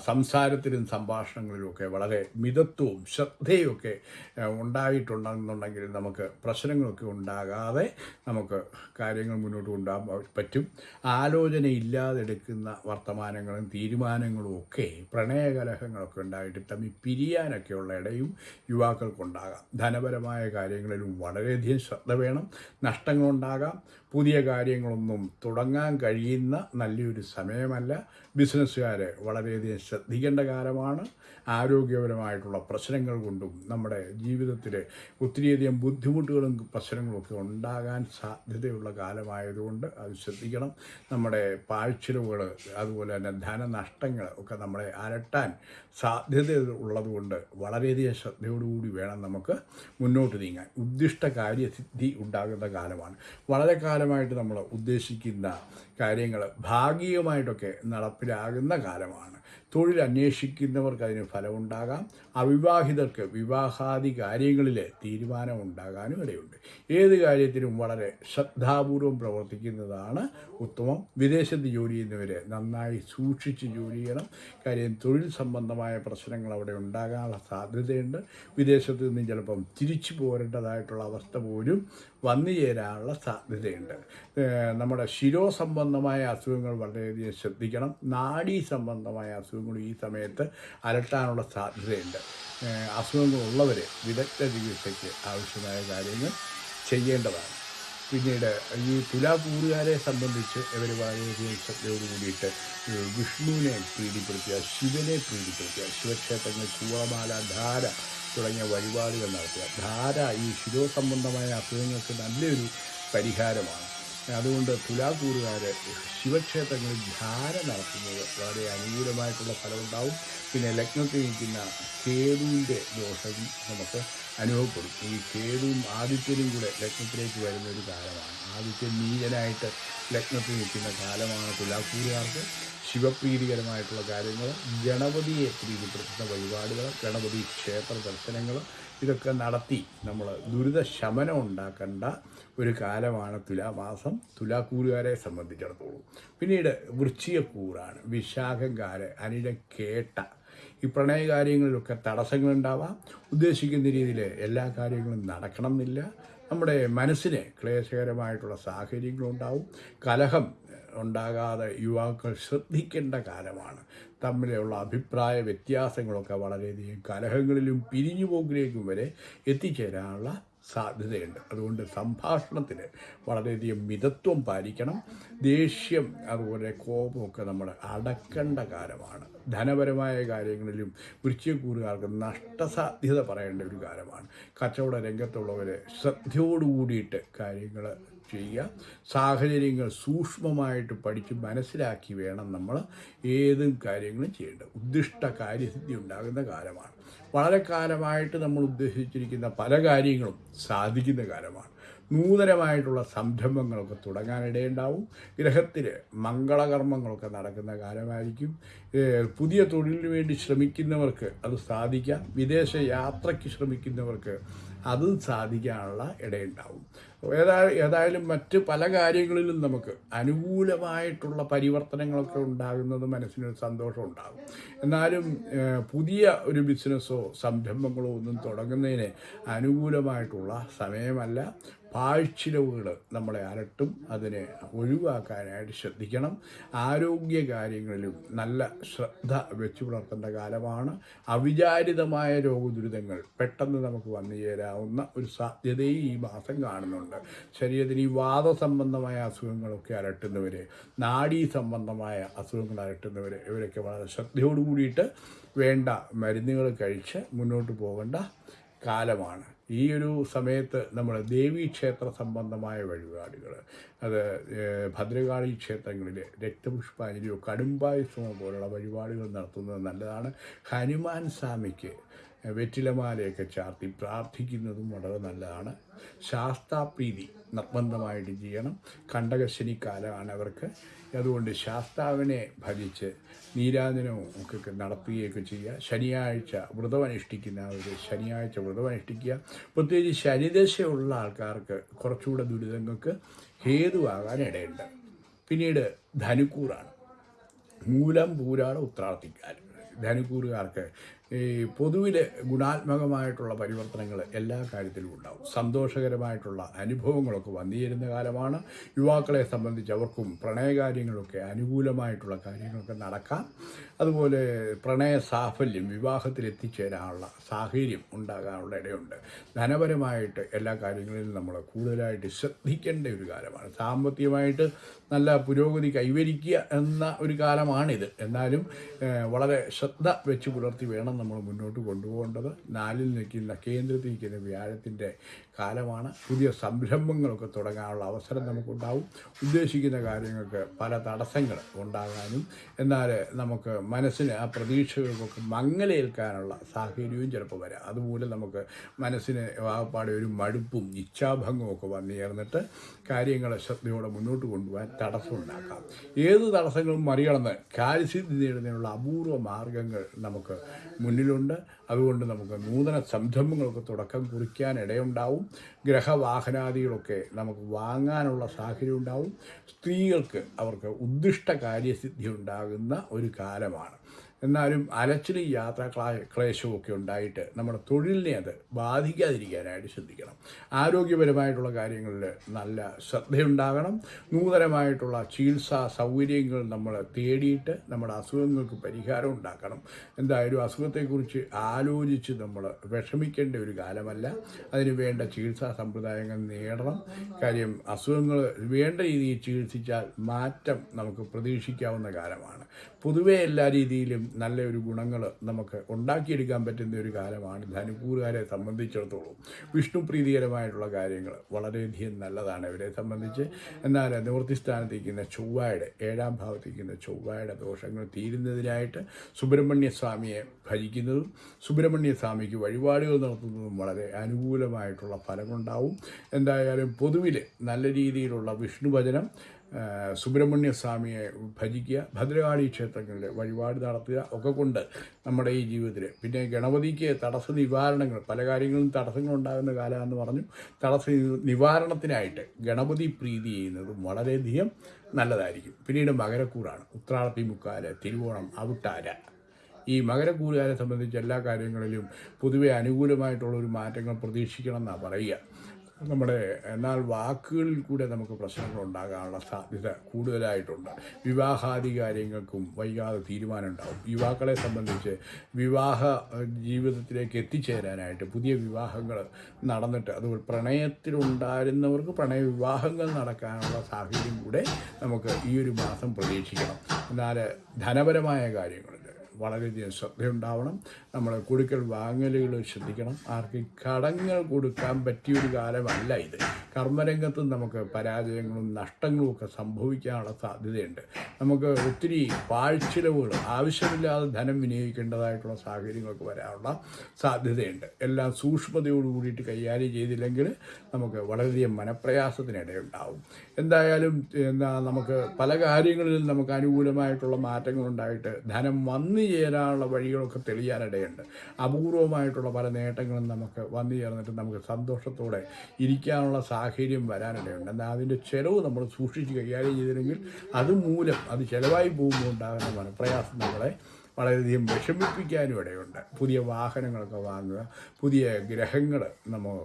സംസാരത്തിലും സംഭാഷണങ്ങളിലുമൊക്കെ വളരെ മിതത്വവും ശ്രദ്ധയുമൊക്കെ ആ, ഉണ്ടായിട്ടുണ്ടെന്നുണ്ടെങ്കിൽ നമുക്ക് പ്രശ്നങ്ങളൊക്കെ ഉണ്ടാകാതെ നമുക്ക് കാര്യങ്ങൾ മുന്നോട്ട് കൊണ്ടുപോകാൻ പറ്റും. ആലോചനയില്ലാതെ എടുക്കുന്ന വർത്തമാനങ്ങളും തീരുമാനങ്ങളും ഒക്കെ പ്രണയകലഹങ്ങളൊക്കെ ഉണ്ടായിട്ട് തമ്മിൽ പിരിയാനൊക്കെയുള്ള ഇടയും യുവാക്കൾക്കുണ്ടാകാം. ധനപരമായ കാര്യങ്ങളിലും വളരെയധികം ശ്രദ്ധ വേണം. നഷ്ടങ്ങളുണ്ടാകാം. പുതിയ കാര്യങ്ങളൊന്നും തുടങ്ങാൻ കഴിയുന്ന നല്ലൊരു സമയമല്ല. ബിസിനസ്സുകാരെ വളരെയധികം ശ്രദ്ധിക്കേണ്ട കാലമാണ്. ആരോഗ്യപരമായിട്ടുള്ള പ്രശ്നങ്ങൾ കൊണ്ടും നമ്മുടെ ജീവിതത്തിൽ ഒത്തിരിയധികം ബുദ്ധിമുട്ടുകളും പ്രശ്നങ്ങളൊക്കെ ഉണ്ടാകാൻ സാധ്യതയുള്ള കാലമായതുകൊണ്ട് അത് ശ്രദ്ധിക്കണം. നമ്മുടെ പാഴ്ചിലവുകൾ അതുപോലെ തന്നെ ധനനഷ്ടങ്ങൾ ഒക്കെ നമ്മളെ അലട്ടാൻ സാധ്യത ഉള്ളതുകൊണ്ട് വളരെയധികം ശ്രദ്ധയോടുകൂടി വേണം നമുക്ക് മുന്നോട്ട് നീങ്ങാൻ. ഉദ്ദിഷ്ട കാര്യസിദ്ധി ഉണ്ടാകുന്ന കാലമാണ്. വളരെ കാലമായിട്ട് നമ്മൾ ഉദ്ദേശിക്കുന്ന കാര്യങ്ങൾ ഭാഗികമായിട്ടൊക്കെ നടപ്പിലാകുന്ന കാലമാണ്. തൊഴിൽ അന്വേഷിക്കുന്നവർക്ക് അതിന് ഫലമുണ്ടാകാം. അവിവാഹിതർക്ക് വിവാഹാദി കാര്യങ്ങളിൽ തീരുമാനമുണ്ടാകാനും ഇടയുണ്ട്. ഏത് കാര്യത്തിനും വളരെ ശ്രദ്ധാപൂർവം പ്രവർത്തിക്കുന്നതാണ് ഉത്തമം. വിദേശത്ത് ജോലി ചെയ്യുന്നവർ നന്നായി സൂക്ഷിച്ച് ജോലി ചെയ്യണം. കാര്യം തൊഴിൽ സംബന്ധമായ പ്രശ്നങ്ങൾ അവിടെ ഉണ്ടാകാനുള്ള സാധ്യതയുണ്ട്. വിദേശത്ത് നിന്ന് ചിലപ്പം തിരിച്ചു പോരേണ്ടതായിട്ടുള്ള അവസ്ഥ പോലും വന്നു ചേരാനുള്ള സാധ്യതയുണ്ട് നമ്മുടെ ശിരോ സംബന്ധമായ അസുഖങ്ങൾ വളരെയധികം ശ്രദ്ധിക്കണം. നാഡീ സംബന്ധമായ അസുഖങ്ങൾ ഈ സമയത്ത് അലട്ടാനുള്ള സാധ്യതയുണ്ട്. അസുഖങ്ങളുള്ളവരെ വിദഗ്ധ ചികിത്സയ്ക്ക് ആവശ്യമായ കാര്യങ്ങൾ ചെയ്യേണ്ടതാണ്. പിന്നീട് ഈ തുലാകൂറുകാരെ സംബന്ധിച്ച് ഇവർ വളരെയധികം ശ്രദ്ധയോട് കൂടിയിട്ട് വിഷ്ണുവിനെ പ്രീതിപ്പെടുത്തുക ശിവനെ പ്രീതിപ്പെടുത്തുക ശിവക്ഷേത്രങ്ങൾ കൂവമാല ധാര തുടങ്ങിയ വഴിപാടുകൾ നടത്തുക. ധാര ഈ ശിരോ സംബന്ധമായ അസുഖങ്ങൾക്ക് നല്ലൊരു പരിഹാരമാണ്. അതുകൊണ്ട് തുലാക്കൂറുകാർ ശിവക്ഷേത്രങ്ങളിൽ ധാര നടത്തുന്നത് വളരെ അനുകൂലമായിട്ടുള്ള ഫലമുണ്ടാവും. പിന്നെ ലഗ്നത്തിൽ നിൽക്കുന്ന കേതുവിന്റെ ദോഷം നമുക്ക് അനുഭവപ്പെടും. ഈ കേതുവും ആദിത്യനും കൂടെ ലഗ്നത്തിലേക്ക് വരുന്ന ഒരു കാലമാണ്. ആദിത്യൻ നീചനായിട്ട് ലഗ്നത്തിൽ നിൽക്കുന്ന കാലമാണ് തുലാക്കൂറുകാർക്ക്. ശിവപ്രീതികരമായിട്ടുള്ള കാര്യങ്ങൾ ഗണപതിയെ പ്രീതിപ്പെടുത്തുന്ന വഴിപാടുകൾ ഗണപതി ക്ഷേത്ര ദർശനങ്ങൾ ഇതൊക്കെ നടത്തി നമ്മൾ ദുരിത ശമനം ഉണ്ടാക്കേണ്ട ഒരു കാലമാണ് തുലാമാസം. തുലാക്കൂറുകാരെ സംബന്ധിച്ചിടത്തോളം. പിന്നീട് വൃശ്ചികക്കൂറാണ് വിശാഖംകാര് അനില കേട്ട ഈ പ്രണയകാര്യങ്ങളിലൊക്കെ തടസ്സങ്ങളുണ്ടാവാം. ഉദ്ദേശിക്കുന്ന രീതിയിൽ എല്ലാ കാര്യങ്ങളും നടക്കണം എന്നില്ല നമ്മുടെ മനസ്സിന് ക്ലേശകരമായിട്ടുള്ള സാഹചര്യങ്ങളുണ്ടാവും. കലഹം ഉണ്ടാകാതെ യുവാക്കൾ ശ്രദ്ധിക്കേണ്ട കാലമാണ്. തമ്മിലുള്ള അഭിപ്രായ വ്യത്യാസങ്ങളൊക്കെ വളരെയധികം കലഹങ്ങളിലും പിരിഞ്ഞു പിരിഞ്ഞുപോക്കിലേക്കും വരെ എത്തിച്ചേരാനുള്ള സാധ്യതയുണ്ട്. അതുകൊണ്ട് സംഭാഷണത്തിൽ വളരെയധികം മിതത്വം പാലിക്കണം. ദേഷ്യം അതുപോലെ കോപമൊക്കെ നമ്മൾ അടക്കേണ്ട കാലമാണ്. ധനപരമായ കാര്യങ്ങളിലും വൃശ്ചിക്കൂറുകാർക്ക് നഷ്ടസാധ്യത പറയേണ്ട ഒരു കാലമാണ്. കച്ചവട രംഗത്തുള്ളവർ ശ്രദ്ധയോടുകൂടിയിട്ട് കാര്യങ്ങൾ ചെയ്യുക. സാഹചര്യങ്ങൾ സൂക്ഷ്മമായിട്ട് പഠിച്ച് മനസ്സിലാക്കി വേണം നമ്മൾ ഏതും കാര്യങ്ങളും ചെയ്യേണ്ടത്. ഉദ്ദിഷ്ട കാര്യസിദ്ധി ഉണ്ടാകുന്ന കാലമാണ്. വളരെ കാലമായിട്ട് നമ്മൾ ഉദ്ദേശിച്ചിരിക്കുന്ന പല കാര്യങ്ങളും സാധിക്കുന്ന കാലമാണ്. നൂതനമായിട്ടുള്ള സംരംഭങ്ങളൊക്കെ തുടങ്ങാനിടയുണ്ടാവും. ഗ്രഹത്തിൽ മംഗളകർമ്മങ്ങളൊക്കെ നടക്കുന്ന കാലമായിരിക്കും. പുതിയ തൊഴിലിന് വേണ്ടി ശ്രമിക്കുന്നവർക്ക് അത് സാധിക്കാം. വിദേശ യാത്രയ്ക്ക് ശ്രമിക്കുന്നവർക്ക് അത് സാധിക്കാനുള്ള ഇടയുണ്ടാവും. ഏതാ ഏതായാലും മറ്റ് പല കാര്യങ്ങളിലും നമുക്ക് അനുകൂലമായിട്ടുള്ള പരിവർത്തനങ്ങളൊക്കെ ഉണ്ടാകുന്നത് മനസ്സിനൊരു സന്തോഷം ഉണ്ടാകും. എന്നാലും പുതിയ ഒരു ബിസിനസ്സോ സംരംഭങ്ങളോ ഒന്നും തുടങ്ങുന്നതിന് അനുകൂലമായിട്ടുള്ള സമയമല്ല. പാഴ്ചിലവുകൾ നമ്മളെ അലട്ടും അതിനെ ഒഴിവാക്കാനായിട്ട് ശ്രദ്ധിക്കണം. ആരോഗ്യ കാര്യങ്ങളിലും നല്ല ശ്രദ്ധ വെച്ചു പുലർത്തേണ്ട കാലമാണ്. അവിചാരിതമായ രോഗദുരിതങ്ങൾ പെട്ടെന്ന് നമുക്ക് വന്നു ചേരാവുന്ന ഒരു സാധ്യതയും ഈ മാസം കാണുന്നുണ്ട്. ശരീരത്തിന് ഈ വാദസംബന്ധമായ അസുഖങ്ങളൊക്കെ അലട്ടുന്നവർ നാഡീ സംബന്ധമായ അസുഖങ്ങൾ അലട്ടുന്നവർ ഇവരൊക്കെ വളരെ ശ്രദ്ധയോടു കൂടിയിട്ട് വേണ്ട മരുന്നുകൾ കഴിച്ച് മുന്നോട്ട് പോകേണ്ട കാലമാണ്. ഈ ഒരു സമയത്ത് നമ്മൾ ദേവീക്ഷേത്ര സംബന്ധമായ വഴിപാടുകൾ അത് ഭദ്രകാളി ക്ഷേത്രങ്ങളിൽ രക്തപുഷ്പാഞ്ജലിയോ കടുംബായുസമോ പോലുള്ള വഴിപാടുകൾ നടത്തുന്നത് നല്ലതാണ്. ഹനുമാൻ സ്വാമിക്ക് വെറ്റിലമാലയൊക്കെ ചാർത്തി പ്രാർത്ഥിക്കുന്നതും വളരെ നല്ലതാണ്. ശാസ്താപ്രീതി നിർബന്ധമായിട്ട് ചെയ്യണം. കണ്ടകശനി കാലമാണ് അവർക്ക്. അതുകൊണ്ട് ശാസ്താവിനെ ഭജിച്ച് നീരാജനവും ഒക്കെ നടത്തുകയൊക്കെ ചെയ്യുക. ശനിയാഴ്ച വ്രതം അനുഷ്ഠിക്കുന്നവർ ശനിയാഴ്ച വ്രതം അനുഷ്ഠിക്കുക. പ്രത്യേകിച്ച് ശനിദശയുള്ള ആൾക്കാർക്ക് കുറച്ചുകൂടെ ദുരിതങ്ങൾക്ക് ഹേതുവാകാൻ ഇടയുണ്ട്. പിന്നീട് ധനുക്കൂറാണ്. മൂലം പൂരാണ് ഉത്രാർത്ഥിക്കാൻ ധനുക്കൂറുകാർക്ക് ഈ പൊതുവിൽ ഗുണാത്മകമായിട്ടുള്ള പരിവർത്തനങ്ങൾ എല്ലാ കാര്യത്തിലും ഉണ്ടാവും. സന്തോഷകരമായിട്ടുള്ള അനുഭവങ്ങളൊക്കെ വന്നിരുന്ന കാലമാണ്. യുവാക്കളെ സംബന്ധിച്ച് അവർക്കും പ്രണയകാര്യങ്ങളൊക്കെ അനുകൂലമായിട്ടുള്ള കാര്യങ്ങളൊക്കെ നടക്കാം. അതുപോലെ പ്രണയ സാഫല്യം വിവാഹത്തിൽ എത്തിച്ചേരാനുള്ള സാഹചര്യം ഉണ്ടാകാനുള്ള ഇടയുണ്ട്. ധനപരമായിട്ട് എല്ലാ കാര്യങ്ങളിലും നമ്മൾ കൂടുതലായിട്ട് ശ്രദ്ധിക്കേണ്ട ഒരു കാലമാണ്. സാമ്പത്തികമായിട്ട് നല്ല പുരോഗതി കൈവരിക്കുക എന്ന ഒരു കാലമാണിത്. എന്നാലും വളരെ ശ്രദ്ധ വെച്ച് പുലർത്തി വേണം നമ്മൾ മുന്നോട്ട് കൊണ്ടുപോകേണ്ടത് നാലിൽ നിൽക്കുന്ന കേന്ദ്രത്തിൽ നിൽക്കുന്ന വ്യാഴത്തിന്റെ കാലമാണ്. പുതിയ സംരംഭങ്ങളൊക്കെ തുടങ്ങാനുള്ള അവസരം നമുക്കുണ്ടാവും. ഉദ്ദേശിക്കുന്ന കാര്യങ്ങൾക്ക് പല തടസ്സങ്ങൾ ഉണ്ടാകാനും എന്നാൽ നമുക്ക് മനസ്സിന് ആ പ്രതീക്ഷകൾക്കൊക്കെ മങ്ങലേൽക്കാനുള്ള സാഹചര്യവും ചിലപ്പോൾ വരാം. അതുമൂലം നമുക്ക് മനസ്സിന് വാഗപ്പാടെ ഒരു മടുപ്പും ഇച്ഛാഭംഗവും ഒക്കെ വന്നു ചേർന്നിട്ട് കാര്യങ്ങൾ ശ്രദ്ധയോടെ മുന്നോട്ട് കൊണ്ടുപോകാൻ തടസ്സമുണ്ടാക്കാം ഏത് തടസ്സങ്ങളും മറികടന്ന് കാര്യസിദ്ധി നേടുന്നതിനുള്ള അപൂർവ മാർഗങ്ങൾ നമുക്ക് മുന്നിലുണ്ട്. അതുകൊണ്ട് നമുക്ക് നൂതന സംരംഭങ്ങൾക്ക് തുടക്കം കുറിക്കാൻ ഇടയുണ്ടാവും. ഗ്രഹവാഹനാദികളൊക്കെ നമുക്ക് വാങ്ങാനുള്ള സാഹചര്യം ഉണ്ടാവും. സ്ത്രീകൾക്ക് അവർക്ക് ഉദ്ദിഷ്ട കാര്യസിദ്ധി ഉണ്ടാകുന്ന ഒരു കാലമാണ്. എന്നാലും അലച്ചിലും യാത്രാ ക്ലാ ക്ലേശവും ഒക്കെ ഉണ്ടായിട്ട് നമ്മുടെ തൊഴിലിനെ അത് ബാധിക്കാതിരിക്കാനായിട്ട് ശ്രദ്ധിക്കണം. ആരോഗ്യപരമായിട്ടുള്ള കാര്യങ്ങളിൽ നല്ല ശ്രദ്ധയുണ്ടാകണം. നൂതനമായിട്ടുള്ള ചികിത്സാ സൗകര്യങ്ങൾ നമ്മൾ തേടിയിട്ട് നമ്മുടെ അസുഖങ്ങൾക്ക് പരിഹാരം ഉണ്ടാക്കണം. എന്തായാലും അസുഖത്തെക്കുറിച്ച് ആലോചിച്ച് നമ്മൾ വിഷമിക്കേണ്ട ഒരു കാലമല്ല. അതിന് വേണ്ട ചികിത്സാ സമ്പ്രദായങ്ങൾ നേടണം. കാര്യം അസുഖങ്ങൾ വേണ്ട രീതിയിൽ ചികിത്സിച്ചാൽ മാറ്റം നമുക്ക് പ്രതീക്ഷിക്കാവുന്ന കാലമാണ്. പൊതുവേ എല്ലാ രീതിയിലും നല്ല ഒരു ഗുണങ്ങൾ നമുക്ക് ഉണ്ടാക്കിയെടുക്കാൻ പറ്റുന്ന ഒരു കാലമാണ് ധനുക്കൂറുകാരെ സംബന്ധിച്ചിടത്തോളം. വിഷ്ണു പ്രീതികരമായിട്ടുള്ള കാര്യങ്ങൾ വളരെയധികം നല്ലതാണ് ഇവരെ സംബന്ധിച്ച്. എന്നാൽ നിവൃത്തിസ്ഥാനത്തിരിക്കുന്ന ചൊവ്വയുടെ ഏഴാം ഭാവത്തിരിക്കുന്ന ചൊവ്വയുടെ ദോഷങ്ങൾ തീരുന്നതിനായിട്ട് സുബ്രഹ്മണ്യ സ്വാമിയെ ഭജിക്കുന്നതും സുബ്രഹ്മണ്യ വഴിപാടുകൾ നടത്തുന്നതും വളരെ അനുകൂലമായിട്ടുള്ള ഫലമുണ്ടാവും. എന്തായാലും പൊതുവിൽ നല്ല രീതിയിലുള്ള വിഷ്ണു ഭജനം സുബ്രഹ്മണ്യ സ്വാമിയെ ഭജിക്കുക. ഭദ്രകാളി ക്ഷേത്രങ്ങളിൽ വഴിപാട് നടത്തുക ഒക്കെ കൊണ്ട് നമ്മുടെ ഈ ജീവിതത്തിൽ പിന്നെ ഗണപതിക്ക് തടസ്സ നിവാരണങ്ങൾ പല കാര്യങ്ങളും തടസ്സങ്ങൾ ഉണ്ടാകുന്ന പറഞ്ഞു. തടസ്സ നിവാരണത്തിനായിട്ട് ഗണപതി പ്രീതി ചെയ്യുന്നതും വളരെയധികം നല്ലതായിരിക്കും. പിന്നീട് മകരക്കൂറാണ്. ഉത്രാടത്തി മുക്കാൽ തിരുവോണം അവിട്ടാര. ഈ മകരക്കൂറുകാരെ സംബന്ധിച്ച് എല്ലാ കാര്യങ്ങളിലും പൊതുവെ അനുകൂലമായിട്ടുള്ള ഒരു മാറ്റങ്ങൾ പ്രതീക്ഷിക്കണം എന്നാണ് പറയുക. നമ്മുടെ എന്നാൽ വാക്കുകളിൽ കൂടെ നമുക്ക് പ്രശ്നങ്ങൾ ഉണ്ടാകാനുള്ള സാധ്യത കൂടുതലായിട്ടുണ്ട്. വിവാഹാദി കാര്യങ്ങൾക്കും വൈകാതെ തീരുമാനം യുവാക്കളെ സംബന്ധിച്ച് വിവാഹ ജീവിതത്തിലേക്ക് എത്തിച്ചേരാനായിട്ട് പുതിയ വിവാഹങ്ങൾ നടന്നിട്ട് അത് പ്രണയത്തിലുണ്ടായിരുന്നവർക്ക് പ്രണയ വിവാഹങ്ങൾ നടക്കാനുള്ള സാഹചര്യം കൂടെ നമുക്ക് ഈ ഒരു മാസം പ്രതീക്ഷിക്കണം. എന്നാൽ ധനപരമായ കാര്യങ്ങളിൽ വളരെയധികം ശ്രദ്ധയുണ്ടാവണം. നമ്മൾ കൊടുക്കൽ വാങ്ങലുകൾ ശ്രദ്ധിക്കണം. ആർക്ക് കടങ്ങൾ കൊടുക്കാൻ പറ്റിയൊരു കാലമല്ല ഇത്. കർമ്മരംഗത്തും നമുക്ക് പരാജയങ്ങളും നഷ്ടങ്ങളും ഒക്കെ സംഭവിക്കാനുള്ള സാധ്യതയുണ്ട്. നമുക്ക് ഒത്തിരി പാഴ്ചിലവുകൾ ആവശ്യമില്ലാതെ ധനം വിനിയോഗിക്കേണ്ടതായിട്ടുള്ള സാഹചര്യങ്ങളൊക്കെ വരാനുള്ള സാധ്യതയുണ്ട്. എല്ലാം സൂക്ഷ്മതയോട് കൂടിയിട്ട് കൈകാര്യം ചെയ്തില്ലെങ്കിൽ നമുക്ക് വളരെയധികം മനപ്രയാസത്തിനിടയുണ്ടാവും. എന്തായാലും എന്താ നമുക്ക് പല കാര്യങ്ങളിലും നമുക്ക് അനുകൂലമായിട്ടുള്ള മാറ്റങ്ങളുണ്ടായിട്ട് ധനം വന്നു ചേരാനുള്ള വഴികളൊക്കെ തെളിയാനിടയുണ്ട് അപൂർവമായിട്ടുള്ള പല നേട്ടങ്ങളും നമുക്ക് വന്നു ചേർന്നിട്ട് നമുക്ക് സന്തോഷത്തോടെ ഇരിക്കാനുള്ള സാഹചര്യം വരാനിടയുണ്ട്. എന്നാൽ അതിന്റെ ചിലവ് നമ്മൾ സൂക്ഷിച്ച് കൈകാര്യം ചെയ്തില്ലെങ്കിൽ അതുമൂലം അത് ചിലവായി പോകുമ്പോൾ ഉണ്ടാകുന്ന മനപ്രയാസം നമ്മളെ വളരെയധികം വിഷമിപ്പിക്കാനും ഇടയുണ്ട്. പുതിയ വാഹനങ്ങളൊക്കെ വാങ്ങുക പുതിയ ഗ്രഹങ്ങൾ നമ്മൾ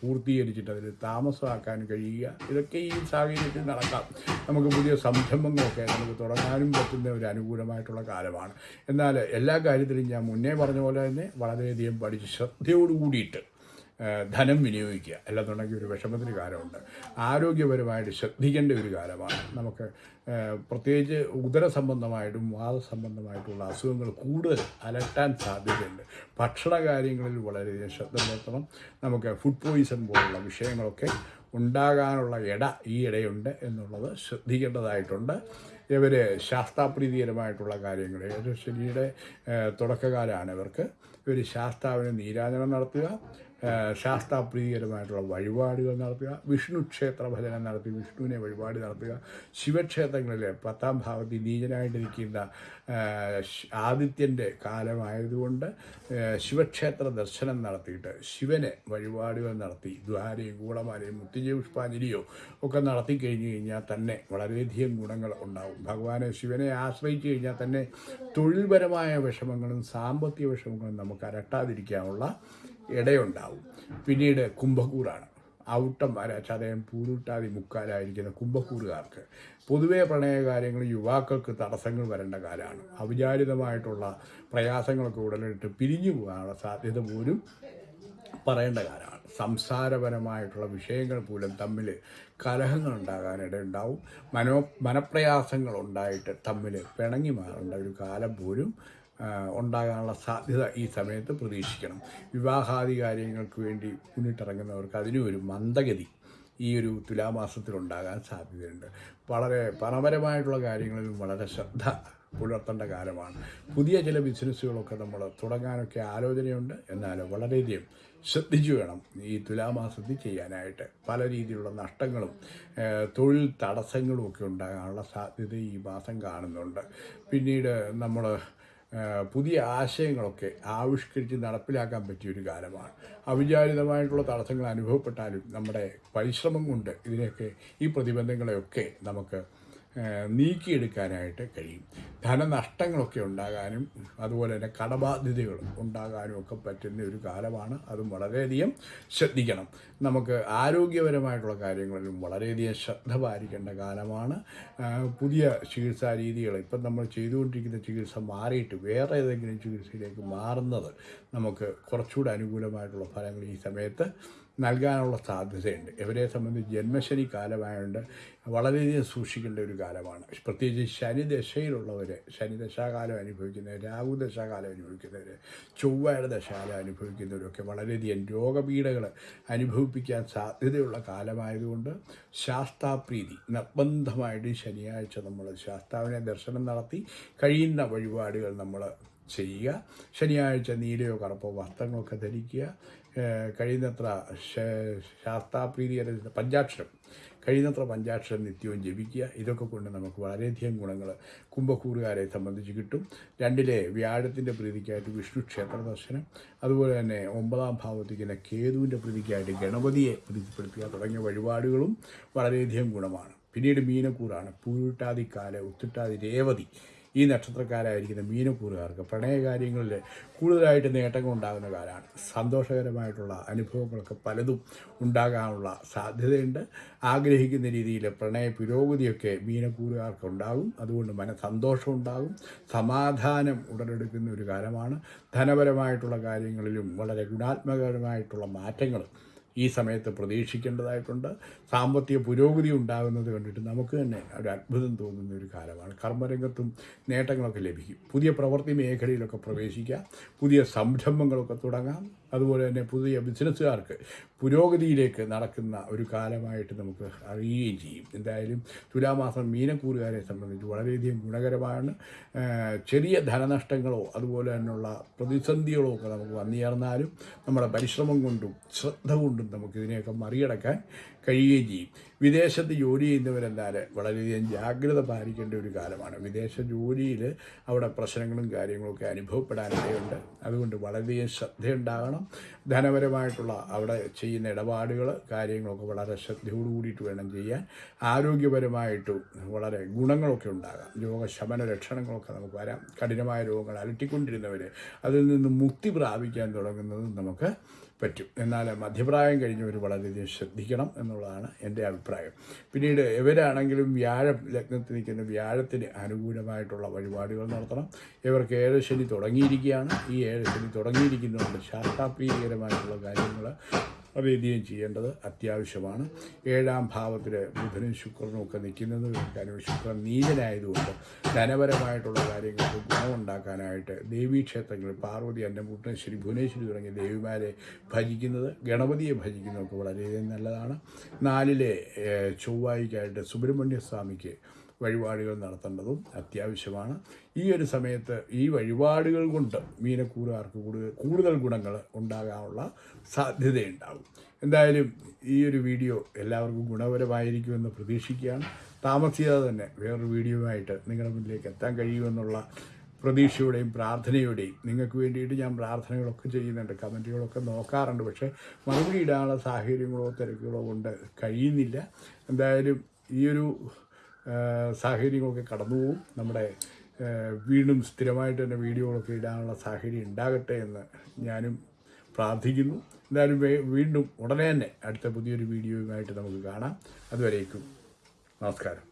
പൂർത്തീകരിച്ചിട്ട് അതിൽ താമസമാക്കാൻ കഴിയുക ഇതൊക്കെ ഈ സാഹചര്യത്തിൽ നടക്കാം. നമുക്ക് പുതിയ സംരംഭങ്ങളൊക്കെ നമുക്ക് തുടങ്ങാനും പറ്റുന്ന ഒരു അനുകൂലമായിട്ടുള്ള കാലമാണ്. എന്നാൽ എല്ലാ കാര്യത്തിലും ഞാൻ മുന്നേ പറഞ്ഞ പോലെ തന്നെ വളരെയധികം പഠിച്ച് ശ്രദ്ധയോട് കൂടിയിട്ട് ഏഹ് ധനം വിനിയോഗിക്കുക. അല്ലാന്നുണ്ടെങ്കിൽ ഒരു വിഷമത്തിന് കാലമുണ്ട് ആരോഗ്യപരമായിട്ട് ശ്രദ്ധിക്കേണ്ട ഒരു കാലമാണ്. നമുക്ക് പ്രത്യേകിച്ച് ഉദര സംബന്ധമായിട്ടും വാദസംബന്ധമായിട്ടുള്ള അസുഖങ്ങൾ കൂടുതൽ അലട്ടാൻ സാധ്യതയുണ്ട്. ഭക്ഷണ കാര്യങ്ങളിൽ വളരെയധികം ശ്രദ്ധ പുലർത്തണം നമുക്ക് ഫുഡ് പോയിസൺ പോലുള്ള വിഷയങ്ങളൊക്കെ ഉണ്ടാകാനുള്ള ഇട ഈ ഇടയുണ്ട് എന്നുള്ളത് ശ്രദ്ധിക്കേണ്ടതായിട്ടുണ്ട്. ഇവർ ശാസ്താപ്രീതികരമായിട്ടുള്ള കാര്യങ്ങൾ ശനിയുടെ തുടക്കകാലമാണ് ഇവർക്ക്. ഇവർ ശാസ്താവിന് നീരാജനം നടത്തുക. ശാസ്താപ്രീതികരമായിട്ടുള്ള വഴിപാടുകൾ നടത്തുക വിഷ്ണു ക്ഷേത്ര ഭജനം നടത്തി വിഷ്ണുവിനെ വഴിപാട് നടത്തുക ശിവക്ഷേത്രങ്ങളിലെ പത്താം ഭാവത്തിൽ ഏഹ്, ആദിത്യന്റെ കാലമായതുകൊണ്ട് ശിവക്ഷേത്ര ദർശനം നടത്തിയിട്ട് ശിവനെ വഴിപാടുകൾ നടത്തി ദ്വാരയും കൂടമാലയും മുത്തിജയ പുഷ്പാഞ്ജലിയോ ഒക്കെ നടത്തി കഴിഞ്ഞു കഴിഞ്ഞാൽ തന്നെ വളരെയധികം ഗുണങ്ങൾ ഉണ്ടാവും. ഭഗവാനെ ശിവനെ ആശ്രയിച്ചു കഴിഞ്ഞാൽ തന്നെ തൊഴിൽപരമായ വിഷമങ്ങളും സാമ്പത്തിക വിഷമങ്ങളും നമുക്ക് അരട്ടാതിരിക്കാനുള്ള ഇടയുണ്ടാവും. പിന്നീട് കുംഭക്കൂറാണ്. ഔട്ടം അര ചതയം പൂരുട്ടാതി മുക്കാലായിരിക്കുന്ന കുംഭക്കൂറുകാർക്ക് പൊതുവെ പ്രണയകാര്യങ്ങൾ യുവാക്കൾക്ക് തടസ്സങ്ങൾ വരേണ്ട കാലമാണ്. അവിചാരിതമായിട്ടുള്ള പ്രയാസങ്ങളൊക്കെ ഉടലെടുത്ത് പിരിഞ്ഞു പോകാനുള്ള സാധ്യത പോലും പറയേണ്ട കാലമാണ്. സംസാരപരമായിട്ടുള്ള വിഷയങ്ങൾ പോലും തമ്മിൽ കലഹങ്ങൾ ഉണ്ടാകാനിടയുണ്ടാവും മനോ മനപ്രയാസങ്ങൾ ഉണ്ടായിട്ട് തമ്മിൽ പിണങ്ങി മാറേണ്ട ഒരു കാലം പോലും ഉണ്ടാകാനുള്ള സാധ്യത ഈ സമയത്ത് പ്രതീക്ഷിക്കണം. വിവാഹാദി കാര്യങ്ങൾക്ക് വേണ്ടി മുന്നിട്ടിറങ്ങുന്നവർക്ക് അതിനും ഒരു മന്ദഗതി ഈ ഒരു തുലാമാസത്തിലുണ്ടാകാൻ സാധ്യതയുണ്ട്. വളരെ പണപരമായിട്ടുള്ള കാര്യങ്ങളിലും വളരെ ശ്രദ്ധ പുലർത്തേണ്ട കാലമാണ്. പുതിയ ചില ബിസിനസ്സുകളൊക്കെ നമ്മൾ തുടങ്ങാനൊക്കെ ആലോചനയുണ്ട്. എന്നാൽ വളരെയധികം ശ്രദ്ധിച്ചു വേണം ഈ തുലാമാസത്തിൽ ചെയ്യാനായിട്ട്. പല രീതിയിലുള്ള നഷ്ടങ്ങളും തൊഴിൽ തടസ്സങ്ങളും ഒക്കെ ഉണ്ടാകാനുള്ള സാധ്യത ഈ മാസം കാണുന്നുണ്ട്. പിന്നീട് നമ്മൾ പുതിയ ആശയങ്ങളൊക്കെ ആവിഷ്കരിച്ച് നടപ്പിലാക്കാൻ പറ്റിയൊരു കാലമാണ്. അവിചാരിതമായിട്ടുള്ള തടസ്സങ്ങൾ അനുഭവപ്പെട്ടാലും നമ്മുടെ പരിശ്രമം കൊണ്ട് ഇതിനെയൊക്കെ ഈ പ്രതിബന്ധങ്ങളെയൊക്കെ നമുക്ക് നീക്കിയെടുക്കാനായിട്ട് കഴിയും. ധനനഷ്ടങ്ങളൊക്കെ ഉണ്ടാകാനും അതുപോലെ തന്നെ കടബാധ്യതകൾ ഉണ്ടാകാനും ഒക്കെ പറ്റുന്ന ഒരു കാലമാണ്. അതും വളരെയധികം ശ്രദ്ധിക്കണം. നമുക്ക് ആരോഗ്യപരമായിട്ടുള്ള കാര്യങ്ങളിലും വളരെയധികം ശ്രദ്ധ പാലിക്കേണ്ട കാലമാണ്. പുതിയ ചികിത്സാ രീതികൾ ഇപ്പം നമ്മൾ ചെയ്തുകൊണ്ടിരിക്കുന്ന ചികിത്സ മാറിയിട്ട് വേറെ ഏതെങ്കിലും ചികിത്സയിലേക്ക് മാറുന്നത് നമുക്ക് കുറച്ചുകൂടെ അനുകൂലമായിട്ടുള്ള ഫലങ്ങൾ ഈ സമയത്ത് നൽകാനുള്ള സാധ്യതയുണ്ട്. ഇവരെ സംബന്ധിച്ച് ജന്മശനി കാലമായതുകൊണ്ട് വളരെയധികം സൂക്ഷിക്കേണ്ട ഒരു കാലമാണ്. പ്രത്യേകിച്ച് ശനി ദശയിലുള്ളവർ ശനി ദശാകാലം അനുഭവിക്കുന്നവർ രാഹു ദശാകാലം അനുഭവിക്കുന്നവർ ചൊവ്വയുടെ ദശാകാലം അനുഭവിക്കുന്നവരൊക്കെ വളരെയധികം രോഗപീഠകൾ അനുഭവിപ്പിക്കാൻ സാധ്യതയുള്ള കാലമായതുകൊണ്ട് ശാസ്താപ്രീതി നിർബന്ധമായിട്ട് ശനിയാഴ്ച നമ്മൾ ശാസ്താവിനെ ദർശനം നടത്തി കഴിയുന്ന വഴിപാടുകൾ നമ്മൾ ചെയ്യുക. ശനിയാഴ്ച നീലയോ കറുപ്പോ വസ്ത്രങ്ങളൊക്കെ ധരിക്കുക. കഴിയുന്നത്ര ശാസ്താപ്രീതി പഞ്ചാക്ഷരം. കഴിയുന്നത്ര പഞ്ചാക്ഷരം നിത്യവും ജപിക്കുക. ഇതൊക്കെ കൊണ്ട് നമുക്ക് വളരെയധികം ഗുണങ്ങൾ കുംഭക്കൂറുകാരെ സംബന്ധിച്ച് കിട്ടും. രണ്ടിലെ വ്യാഴത്തിന്റെ പ്രീതിക്കായിട്ട് വിഷ്ണു ക്ഷേത്ര ദർശനം. അതുപോലെ തന്നെ ഒമ്പതാം ഭാവത്തിക്കുന്ന കേതുവിന്റെ പ്രീതിക്കായിട്ട് ഗണപതിയെ പ്രീതിപ്പെടുത്തുക തുടങ്ങിയ വഴിപാടുകളും വളരെയധികം ഗുണമാണ്. പിന്നീട് മീനക്കൂറാണ്. പൂരുട്ടാതിക്കാല ഉത്തിട്ടാതി രേവതി ഈ നക്ഷത്രക്കാരായിരിക്കുന്ന മീനക്കൂറുകാർക്ക് പ്രണയകാര്യങ്ങളിൽ കൂടുതലായിട്ട് നേട്ടങ്ങൾ ഉണ്ടാകുന്ന കാലമാണ്. സന്തോഷകരമായിട്ടുള്ള അനുഭവങ്ങളൊക്കെ പലതും ഉണ്ടാകാനുള്ള സാധ്യതയുണ്ട്. ആഗ്രഹിക്കുന്ന രീതിയിൽ പ്രണയ പുരോഗതിയൊക്കെ മീനക്കൂറുകാർക്ക് ഉണ്ടാകും. അതുകൊണ്ട് മനസന്തോഷം ഉണ്ടാകും. സമാധാനം ഉടലെടുക്കുന്ന ഒരു കാലമാണ്. ധനപരമായിട്ടുള്ള കാര്യങ്ങളിലും വളരെ ഗുണാത്മകരമായിട്ടുള്ള മാറ്റങ്ങൾ ഈ സമയത്ത് പ്രതീക്ഷിക്കേണ്ടതായിട്ടുണ്ട്. സാമ്പത്തിക പുരോഗതി ഉണ്ടാകുന്നത് കണ്ടിട്ട് നമുക്ക് തന്നെ ഒരു അത്ഭുതം തോന്നുന്ന ഒരു കാലമാണ്. കർമ്മരംഗത്തും നേട്ടങ്ങളൊക്കെ ലഭിക്കും. പുതിയ പ്രവൃത്തി മേഖലയിലൊക്കെ പ്രവേശിക്കാം. പുതിയ സംരംഭങ്ങളൊക്കെ തുടങ്ങാം. അതുപോലെ തന്നെ പുതിയ ബിസിനസ്സുകാർക്ക് പുരോഗതിയിലേക്ക് നടക്കുന്ന ഒരു കാലമായിട്ട് നമുക്ക് അറിയുകയും ചെയ്യും. എന്തായാലും തുലാമാസം മീനക്കൂറുകാരെ സംബന്ധിച്ച് വളരെയധികം ഗുണകരമാണ്. ചെറിയ ധനനഷ്ടങ്ങളോ അതുപോലെ തന്നെയുള്ള പ്രതിസന്ധികളോ ഒക്കെ നമുക്ക് വന്നുചേർന്നാലും നമ്മുടെ പരിശ്രമം കൊണ്ടും ശ്രദ്ധ കൊണ്ടും നമുക്ക് ഇതിനെയൊക്കെ മറികടക്കാൻ കഴിയുകയും ചെയ്യും. വിദേശത്ത് ജോലി ചെയ്യുന്നവരെന്നാൽ വളരെയധികം ജാഗ്രത പാലിക്കേണ്ട ഒരു കാലമാണ്. വിദേശ ജോലിയിൽ അവിടെ പ്രശ്നങ്ങളും കാര്യങ്ങളൊക്കെ അനുഭവപ്പെടാനിടയുണ്ട് അതുകൊണ്ട് വളരെയധികം ശ്രദ്ധയുണ്ടാകണം. ധനപരമായിട്ടുള്ള അവിടെ ചെയ്യുന്ന ഇടപാടുകൾ കാര്യങ്ങളൊക്കെ വളരെ ശ്രദ്ധയോടു കൂടിയിട്ട് വേണം ചെയ്യാൻ. ആരോഗ്യപരമായിട്ട് വളരെ ഗുണങ്ങളൊക്കെ ഉണ്ടാകാം. രോഗശമന ലക്ഷണങ്ങളൊക്കെ നമുക്ക് വരാം. കഠിനമായ രോഗങ്ങൾ അലട്ടിക്കൊണ്ടിരുന്നവർ അതിൽ നിന്ന് മുക്തി പ്രാപിക്കാൻ തുടങ്ങുന്നത് നമുക്ക് പറ്റും. എന്നാൽ മധ്യപ്രായം കഴിഞ്ഞവർ വളരെയധികം ശ്രദ്ധിക്കണം എന്നുള്ളതാണ് എന്റെ അഭിപ്രായം. പിന്നീട് ഇവരാണെങ്കിലും വ്യാഴം ലഗ്നത്തിൽ നിൽക്കുന്ന വ്യാഴത്തിന് അനുകൂലമായിട്ടുള്ള വഴിപാടുകൾ നടത്തണം. ഇവർക്ക് ഏഴ് ശനി തുടങ്ങിയിരിക്കുകയാണ്. ഈ ഏഴ് ശനി തുടങ്ങിയിരിക്കുന്നതുകൊണ്ട് ശാസ്ത്രാപ്രീകരമായിട്ടുള്ള കാര്യങ്ങൾ വളരെയധികം ചെയ്യേണ്ടത് അത്യാവശ്യമാണ്. ഏഴാം ഭാവത്തിൽ ബുധനും ശുക്രനും ഒക്കെ നിൽക്കുന്നത് കാരണം ശുക്രൻ നീചനായതുകൊണ്ട് ധനപരമായിട്ടുള്ള കാര്യങ്ങൾക്ക് ഗുണമുണ്ടാക്കാനായിട്ട് ദേവീക്ഷേത്രങ്ങളിൽ പാർവതി അന്നപൂർണേശ്വരി ഭുവനേശ്വരി തുടങ്ങിയ ദേവിമാരെ ഭജിക്കുന്നത് ഗണപതിയെ ഭജിക്കുന്നതൊക്കെ വളരെയധികം നല്ലതാണ്. നാലിലെ ചൊവ്വായിക്കായിട്ട് സുബ്രഹ്മണ്യ സ്വാമിക്ക് വഴിപാടുകൾ നടത്തേണ്ടതും അത്യാവശ്യമാണ്. ഈ ഒരു സമയത്ത് ഈ വഴിപാടുകൾ കൊണ്ട് മീനക്കൂറുകാർക്ക് കൂടുതൽ കൂടുതൽ ഗുണങ്ങൾ ഉണ്ടാകാനുള്ള സാധ്യതയുണ്ടാകും. എന്തായാലും ഈ ഒരു വീഡിയോ എല്ലാവർക്കും ഗുണപരമായിരിക്കുമെന്ന് പ്രതീക്ഷിക്കുകയാണ്. താമസിയാതെ തന്നെ വേറൊരു വീഡിയോയുമായിട്ട് നിങ്ങളുടെ മുന്നിലേക്ക് എത്താൻ കഴിയുമെന്നുള്ള പ്രതീക്ഷയോടെയും പ്രാർത്ഥനയോടെയും നിങ്ങൾക്ക് വേണ്ടിയിട്ട് ഞാൻ പ്രാർത്ഥനകളൊക്കെ ചെയ്യുന്നുണ്ട്. കമന്റുകളൊക്കെ നോക്കാറുണ്ട്. പക്ഷേ മറുപടി ഇടാനുള്ള സാഹചര്യങ്ങളോ തിരക്കുകളോ കൊണ്ട് കഴിയുന്നില്ല. എന്തായാലും ഈ ഒരു സാഹചര്യങ്ങളൊക്കെ കടന്നു പോകും നമ്മുടെ വീണ്ടും സ്ഥിരമായിട്ട് തന്നെ വീഡിയോകളൊക്കെ ഇടാനുള്ള സാഹചര്യം ഉണ്ടാകട്ടെ എന്ന് ഞാനും പ്രാർത്ഥിക്കുന്നു. എന്തായാലും വീണ്ടും ഉടനെ തന്നെ അടുത്ത പുതിയൊരു വീഡിയോയുമായിട്ട് നമുക്ക് കാണാം. അതുവരേക്കും നമസ്കാരം.